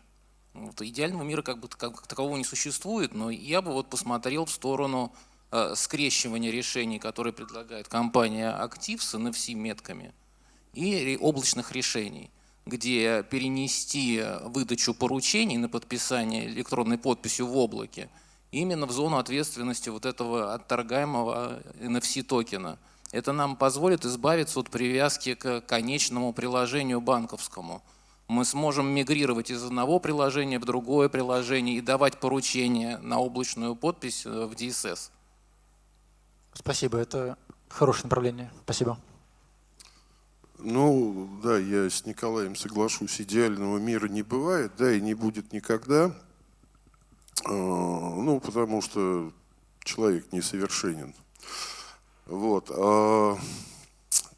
[SPEAKER 6] Вот, идеального мира как бы как такового не существует, но я бы вот посмотрел в сторону э, скрещивания решений, которые предлагает компания Active с NFC-метками – и облачных решений, где перенести выдачу поручений на подписание электронной подписью в облаке именно в зону ответственности вот этого отторгаемого NFC токена. Это нам позволит избавиться от привязки к конечному приложению банковскому. Мы сможем мигрировать из одного приложения в другое приложение и давать поручения на облачную подпись в DSS.
[SPEAKER 4] Спасибо, это хорошее направление. Спасибо.
[SPEAKER 1] Ну, да, я с Николаем соглашусь, идеального мира не бывает, да, и не будет никогда. А, ну, потому что человек несовершенен. Вот. А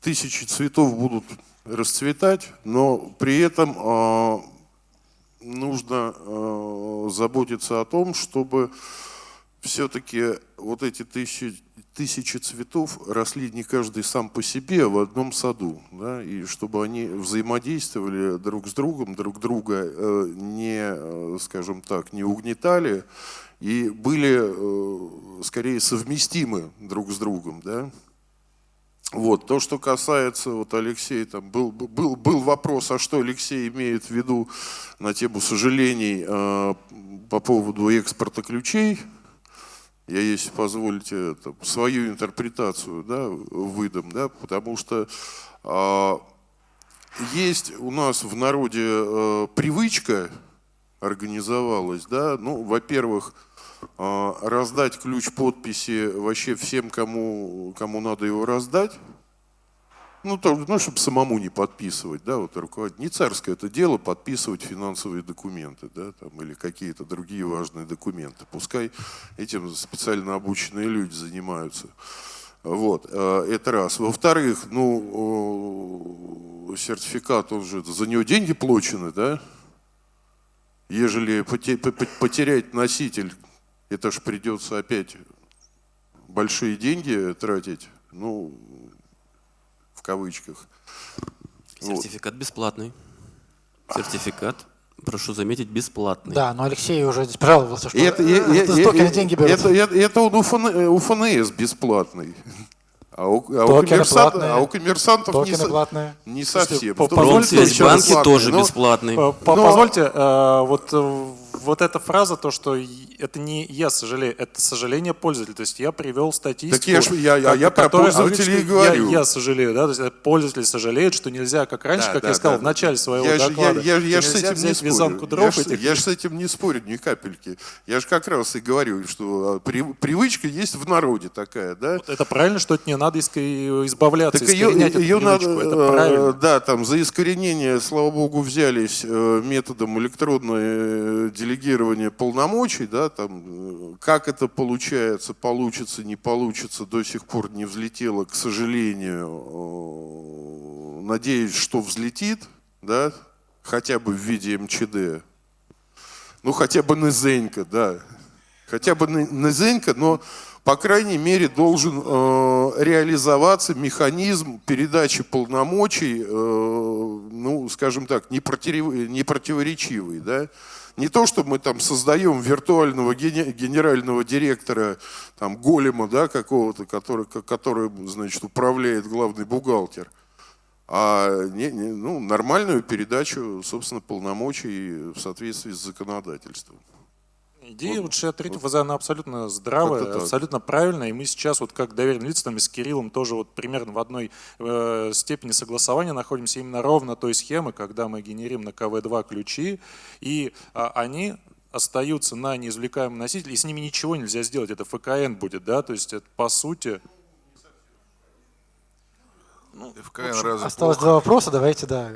[SPEAKER 1] тысячи цветов будут расцветать, но при этом а, нужно заботиться о том, чтобы все-таки вот эти тысячи, тысячи цветов росли не каждый сам по себе, а в одном саду. Да, и чтобы они взаимодействовали друг с другом, друг друга э, не, э, скажем так, не угнетали и были э, скорее совместимы друг с другом. Да. Вот. То, что касается, вот Алексей, там был, был, был вопрос, а что Алексей имеет в виду на тему сожалений э, по поводу экспорта ключей, я, если позволите, это, свою интерпретацию да, выдам, да, потому что э, есть у нас в народе э, привычка организовалась, да, ну, во-первых, э, раздать ключ подписи вообще всем, кому, кому надо его раздать, ну, то, ну, чтобы самому не подписывать, да, вот руководитель. Не царское это дело подписывать финансовые документы, да, там, или какие-то другие важные документы. Пускай этим специально обученные люди занимаются. Вот, э, это раз. Во-вторых, ну, сертификат, он же, за него деньги получены, да? Ежели потерять носитель, это же придется опять большие деньги тратить. Ну, кавычках.
[SPEAKER 5] Сертификат вот. бесплатный. Сертификат, прошу заметить, бесплатный.
[SPEAKER 4] Да, но Алексей уже здесь пожаловался, что
[SPEAKER 1] это,
[SPEAKER 4] это,
[SPEAKER 1] это, деньги берутся. Это, это, это он у, ФН, у ФНС бесплатный. <laughs> А у, а, у коммерсант, а у коммерсантов
[SPEAKER 4] Токены
[SPEAKER 1] не,
[SPEAKER 4] платные.
[SPEAKER 1] не совсем.
[SPEAKER 5] Промсвязьбанки тоже бесплатный.
[SPEAKER 3] Но, позвольте, э, вот э, вот эта фраза, то, что это не я сожалею, это сожаление пользователя. То есть я привел статистику. Так
[SPEAKER 1] я, ж, я, я, я про пользователей говорю.
[SPEAKER 3] Я, я сожалею, да, то есть пользователь сожалеет, что нельзя, как раньше, да, как да, я сказал да, в начале своего
[SPEAKER 1] я
[SPEAKER 3] доклада.
[SPEAKER 1] Я, я, я, с этим не спорю. Дров я, этих... я же с этим не спорю ни капельки. Я же как раз и говорю, что а, при, привычка есть в народе такая, да. Вот
[SPEAKER 3] это правильно, что это не надо избавляться,
[SPEAKER 1] так искоренять ее, ее надо, это э, правильно. Да, там за искоренение, слава богу, взялись э, методом электронной делегирование полномочий, да, там, э, как это получается, получится, не получится, до сих пор не взлетело, к сожалению. Надеюсь, что взлетит, да, хотя бы в виде МЧД. Ну, хотя бы Нызенька, да. Хотя бы Нызенька, но по крайней мере, должен э, реализоваться механизм передачи полномочий, э, ну, скажем так, не, против, не противоречивый. Да? Не то, что мы там создаем виртуального генерального директора, там, голема да, какого-то, который, который значит, управляет главный бухгалтер, а не, не, ну, нормальную передачу, собственно, полномочий в соответствии с законодательством.
[SPEAKER 3] Идея вот 63 ФЗ, она абсолютно здравая, абсолютно правильная, и мы сейчас вот как доверенные лица там и с Кириллом тоже вот примерно в одной э, степени согласования находимся именно ровно той схемы, когда мы генерим на КВ-2 ключи, и а, они остаются на неизвлекаемом носителе, и с ними ничего нельзя сделать, это ФКН будет, да, то есть это по сути
[SPEAKER 4] ну, ФКН общем, разве осталось плохо? два вопроса, давайте, да,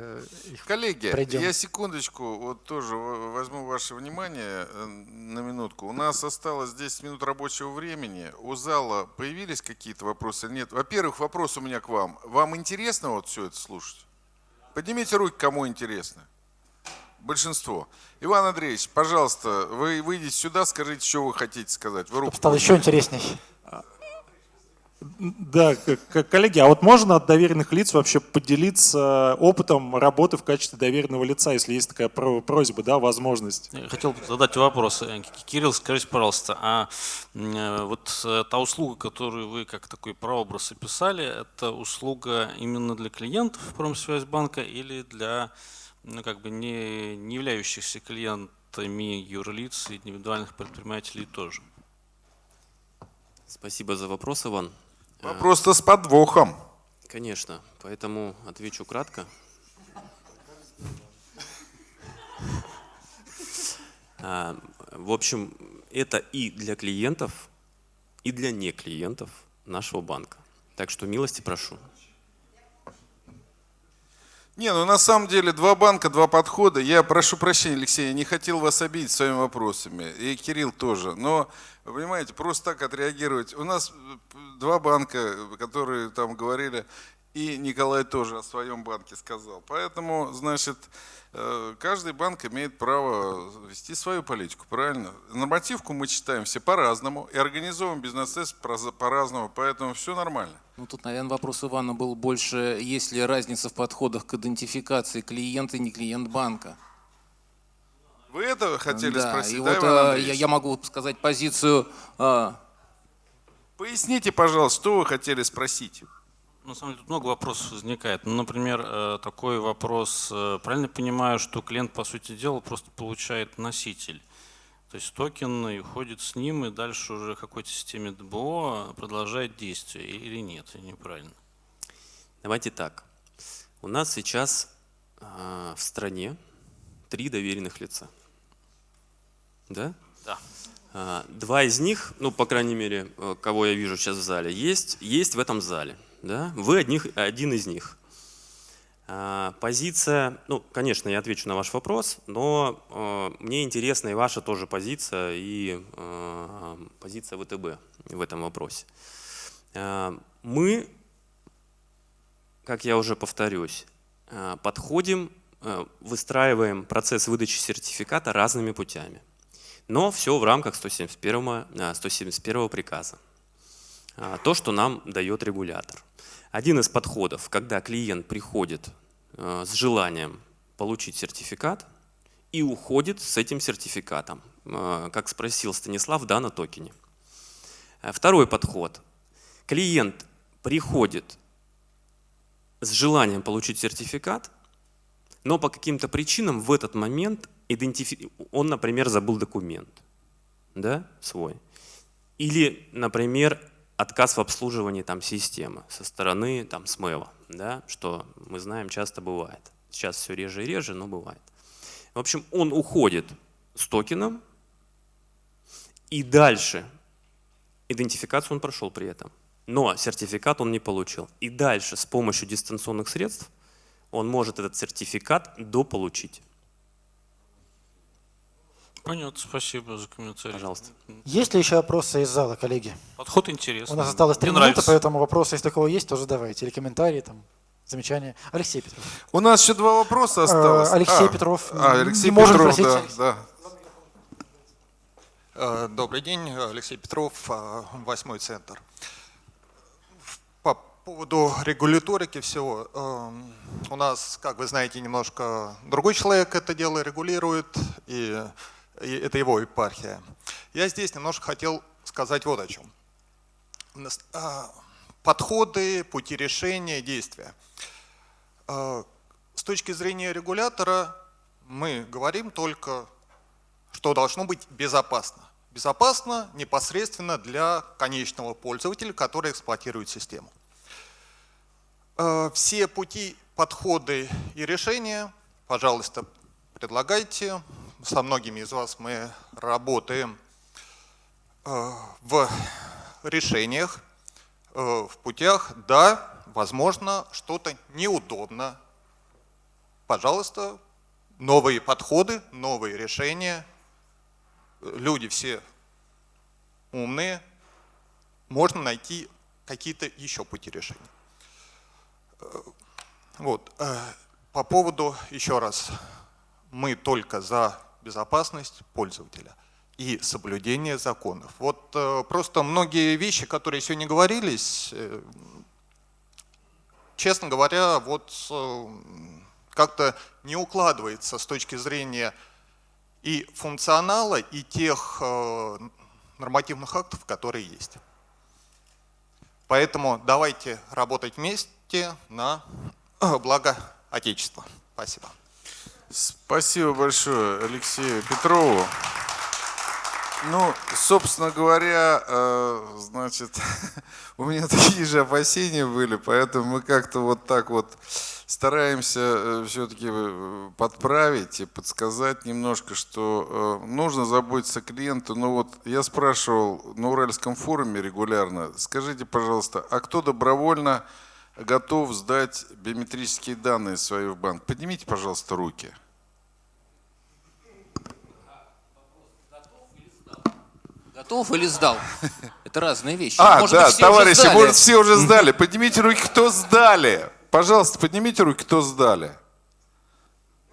[SPEAKER 2] Коллеги, пройдем. я секундочку, вот тоже возьму ваше внимание э, на минутку. У нас осталось 10 минут рабочего времени. У зала появились какие-то вопросы? Нет. Во-первых, вопрос у меня к вам. Вам интересно вот все это слушать? Поднимите руки, кому интересно. Большинство. Иван Андреевич, пожалуйста, вы выйдите сюда, скажите, что вы хотите сказать. Вы
[SPEAKER 4] руку Стало еще интересней.
[SPEAKER 3] Да, коллеги, а вот можно от доверенных лиц вообще поделиться опытом работы в качестве доверенного лица, если есть такая просьба, да, возможность?
[SPEAKER 7] Я хотел задать вопрос. Кирилл, скажите, пожалуйста, а э, вот э, та услуга, которую вы как такой прообраз описали, это услуга именно для клиентов Промсвязьбанка или для ну, как бы не, не являющихся клиентами юрлиц и индивидуальных предпринимателей тоже?
[SPEAKER 5] Спасибо за вопрос, Иван.
[SPEAKER 2] Вопрос-то с подвохом.
[SPEAKER 5] Конечно, поэтому отвечу кратко. А, в общем, это и для клиентов, и для не клиентов нашего банка. Так что милости прошу.
[SPEAKER 2] Не, ну на самом деле два банка, два подхода. Я прошу прощения, Алексей, я не хотел вас обидеть своими вопросами. И Кирилл тоже. Но, вы понимаете, просто так отреагировать. У нас э, два банка, которые там говорили, и Николай тоже о своем банке сказал. Поэтому, значит, э, каждый банк имеет право вести свою политику, правильно? Нормативку мы читаем все по-разному и организовываем бизнес по-разному, поэтому все нормально.
[SPEAKER 6] Ну, тут, наверное, вопрос Ивана был больше, есть ли разница в подходах к идентификации клиента и не клиент банка.
[SPEAKER 2] Вы это хотели
[SPEAKER 6] да,
[SPEAKER 2] спросить,
[SPEAKER 6] и
[SPEAKER 2] да,
[SPEAKER 6] вот, а, я, я могу сказать позицию... А...
[SPEAKER 2] Поясните, пожалуйста, что вы хотели спросить?
[SPEAKER 7] На самом деле тут много вопросов возникает. Ну, например, э, такой вопрос. Э, правильно понимаю, что клиент, по сути дела, просто получает носитель. То есть токен и уходит с ним, и дальше уже какой-то системе ДБО продолжает действие или нет, или неправильно?
[SPEAKER 5] Давайте так. У нас сейчас э, в стране три доверенных лица. Да?
[SPEAKER 7] Да.
[SPEAKER 5] Э, два из них, ну, по крайней мере, кого я вижу сейчас в зале, есть, есть в этом зале. Да? Вы одних, один из них. А, позиция, ну, конечно, я отвечу на ваш вопрос, но э, мне интересна и ваша тоже позиция, и э, позиция ВТБ в этом вопросе. Э, мы, как я уже повторюсь, подходим, выстраиваем процесс выдачи сертификата разными путями. Но все в рамках 171, 171 приказа. То, что нам дает регулятор. Один из подходов, когда клиент приходит э, с желанием получить сертификат и уходит с этим сертификатом, э, как спросил Станислав, да, на токене. Э, второй подход. Клиент приходит с желанием получить сертификат, но по каким-то причинам в этот момент идентифи... он, например, забыл документ да, свой. Или, например, отказ в обслуживании там, системы со стороны там, СМЭВа, да, что мы знаем часто бывает. Сейчас все реже и реже, но бывает. В общем, он уходит с токеном, и дальше идентификацию он прошел при этом, но сертификат он не получил. И дальше с помощью дистанционных средств он может этот сертификат дополучить.
[SPEAKER 7] Понятно, спасибо за комментарий.
[SPEAKER 5] Пожалуйста.
[SPEAKER 4] Есть ли еще вопросы из зала, коллеги?
[SPEAKER 7] Подход интересный.
[SPEAKER 4] У нас осталось три минуты,
[SPEAKER 7] нравится.
[SPEAKER 4] поэтому вопросы, если такого есть, то задавайте. Или комментарии, там, замечания. Алексей Петров.
[SPEAKER 2] У нас еще два вопроса осталось.
[SPEAKER 4] Э, Алексей
[SPEAKER 2] А,
[SPEAKER 4] Петров.
[SPEAKER 2] А,
[SPEAKER 4] Не
[SPEAKER 2] Алексей
[SPEAKER 4] можем
[SPEAKER 2] Петров,
[SPEAKER 4] просить
[SPEAKER 2] да, да.
[SPEAKER 8] Э, Добрый день, Алексей Петров, э, Восьмой центр. По поводу регуляторики всего, эм, у нас, как вы знаете, немножко другой человек это дело регулирует, и, и это его епархия. Я здесь немножко хотел сказать вот о чем. А, Подходы, пути решения, действия. Э, С точки зрения регулятора мы говорим только что должно быть безопасно. Безопасно непосредственно для конечного пользователя, который эксплуатирует систему. Э, Все пути, подходы и решения, пожалуйста, предлагайте. Со многими из вас мы работаем э, в решениях, э, в путях. Да, возможно, что-то неудобно. Пожалуйста, новые подходы, новые решения. Люди все умные. Можно найти какие-то еще пути решения. Э, Вот. По поводу, еще раз, мы только за безопасность пользователя и соблюдение законов. Вот э, просто многие вещи, которые сегодня говорились, э, честно говоря, вот э, как-то не укладывается с точки зрения и функционала, и тех нормативных актов, которые есть. Поэтому давайте работать вместе на благо Отечества. Спасибо.
[SPEAKER 2] Спасибо большое Алексею Петрову. Ну, собственно говоря, э, значит, <laughs> у меня такие же опасения были, поэтому мы как-то вот так вот стараемся все-таки подправить и подсказать немножко, что э, нужно заботиться о клиенту. Ну вот я спрашивал на Уральском форуме регулярно, скажите, пожалуйста, а кто добровольно готов сдать биометрические данные свои в банк? Поднимите, пожалуйста, руки.
[SPEAKER 6] Готов или сдал? <laughs> Это разные вещи.
[SPEAKER 2] А,
[SPEAKER 6] Может
[SPEAKER 2] да,
[SPEAKER 6] быть, все
[SPEAKER 2] товарищи, может, все уже сдали. Поднимите руки, кто сдали. Пожалуйста, поднимите руки, кто сдали.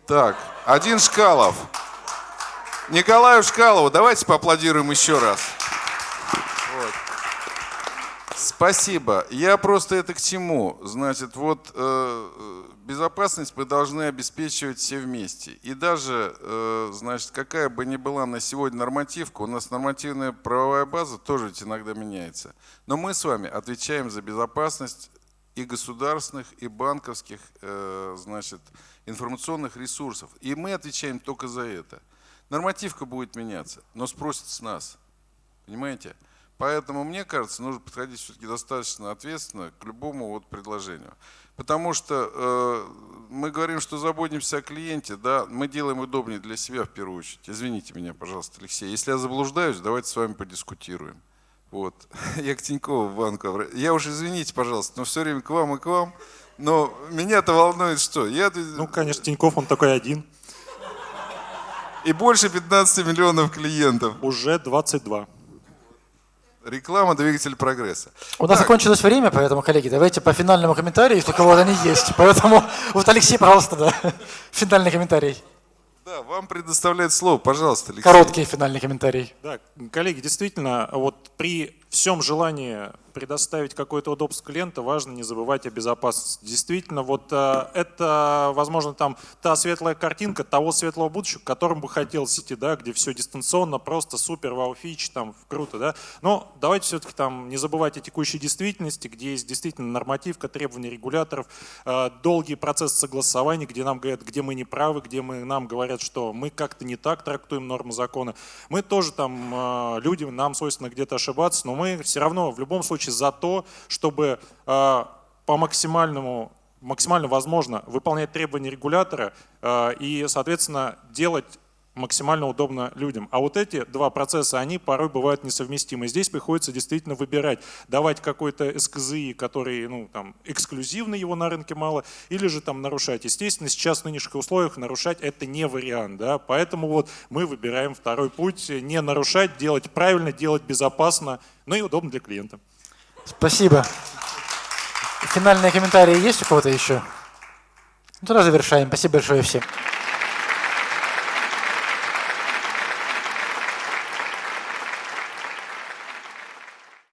[SPEAKER 2] Так, один Шкалов. Николаю Шкалову, давайте поаплодируем еще раз. Спасибо. Я просто это к чему? Значит, вот э, безопасность мы должны обеспечивать все вместе. И даже, э, значит, какая бы ни была на сегодня нормативка, у нас нормативная правовая база тоже ведь иногда меняется. Но мы с вами отвечаем за безопасность и государственных, и банковских, э, значит, информационных ресурсов. И мы отвечаем только за это. Нормативка будет меняться, но спросят с нас. Понимаете? Поэтому, мне кажется, нужно подходить все-таки достаточно ответственно к любому вот предложению. Потому что э, мы говорим, что заботимся о клиенте, да, мы делаем удобнее для себя в первую очередь. Извините меня, пожалуйста, Алексей. Если я заблуждаюсь, давайте с вами подискутируем. Вот. <laughs> Я к Тинькову банку. Я уж извините, пожалуйста, но все время к вам и к вам. Но меня-то волнует что? Я...
[SPEAKER 3] Ну, конечно, Тиньков, он такой один.
[SPEAKER 2] И больше 15 миллионов клиентов.
[SPEAKER 3] Уже 22.
[SPEAKER 2] Реклама двигатель прогресса.
[SPEAKER 4] У нас закончилось время, поэтому, коллеги, давайте по финальному комментарию, если у кого-то они есть. Поэтому, вот Алексей, пожалуйста, да, <laughs> финальный комментарий.
[SPEAKER 2] Да, вам предоставляет слово, пожалуйста, Алексей.
[SPEAKER 4] Короткий финальный комментарий.
[SPEAKER 3] Да, коллеги, действительно, вот при всем желании предоставить какое-то удобство клиента, важно не забывать о безопасности. Действительно, вот э, это, возможно, там та светлая картинка того светлого будущего, к которому бы хотелось идти, да, где все дистанционно, просто супер, вау, фич, там, круто, да. Но давайте все-таки там не забывать о текущей действительности, где есть действительно нормативка, требования регуляторов, э, долгий процесс согласования, где нам говорят, где мы не правы, где мы, нам говорят, что мы как-то не так трактуем нормы закона. Мы тоже там э, люди, нам свойственно где-то ошибаться, но мы все равно в любом случае за то, чтобы э, по максимальному максимально возможно выполнять требования регулятора э, и, соответственно, делать максимально удобно людям. А вот эти два процесса, они порой бывают несовместимы. Здесь приходится действительно выбирать, давать какой-то СКЗИ, который ну, там, эксклюзивно его на рынке мало, или же там нарушать. Естественно, сейчас в нынешних условиях нарушать это не вариант. Да? Поэтому вот мы выбираем второй путь, не нарушать, делать правильно, делать безопасно, но и удобно для клиента.
[SPEAKER 4] Спасибо. Финальные комментарии есть у кого-то еще? Ну, тогда завершаем. Спасибо большое всем.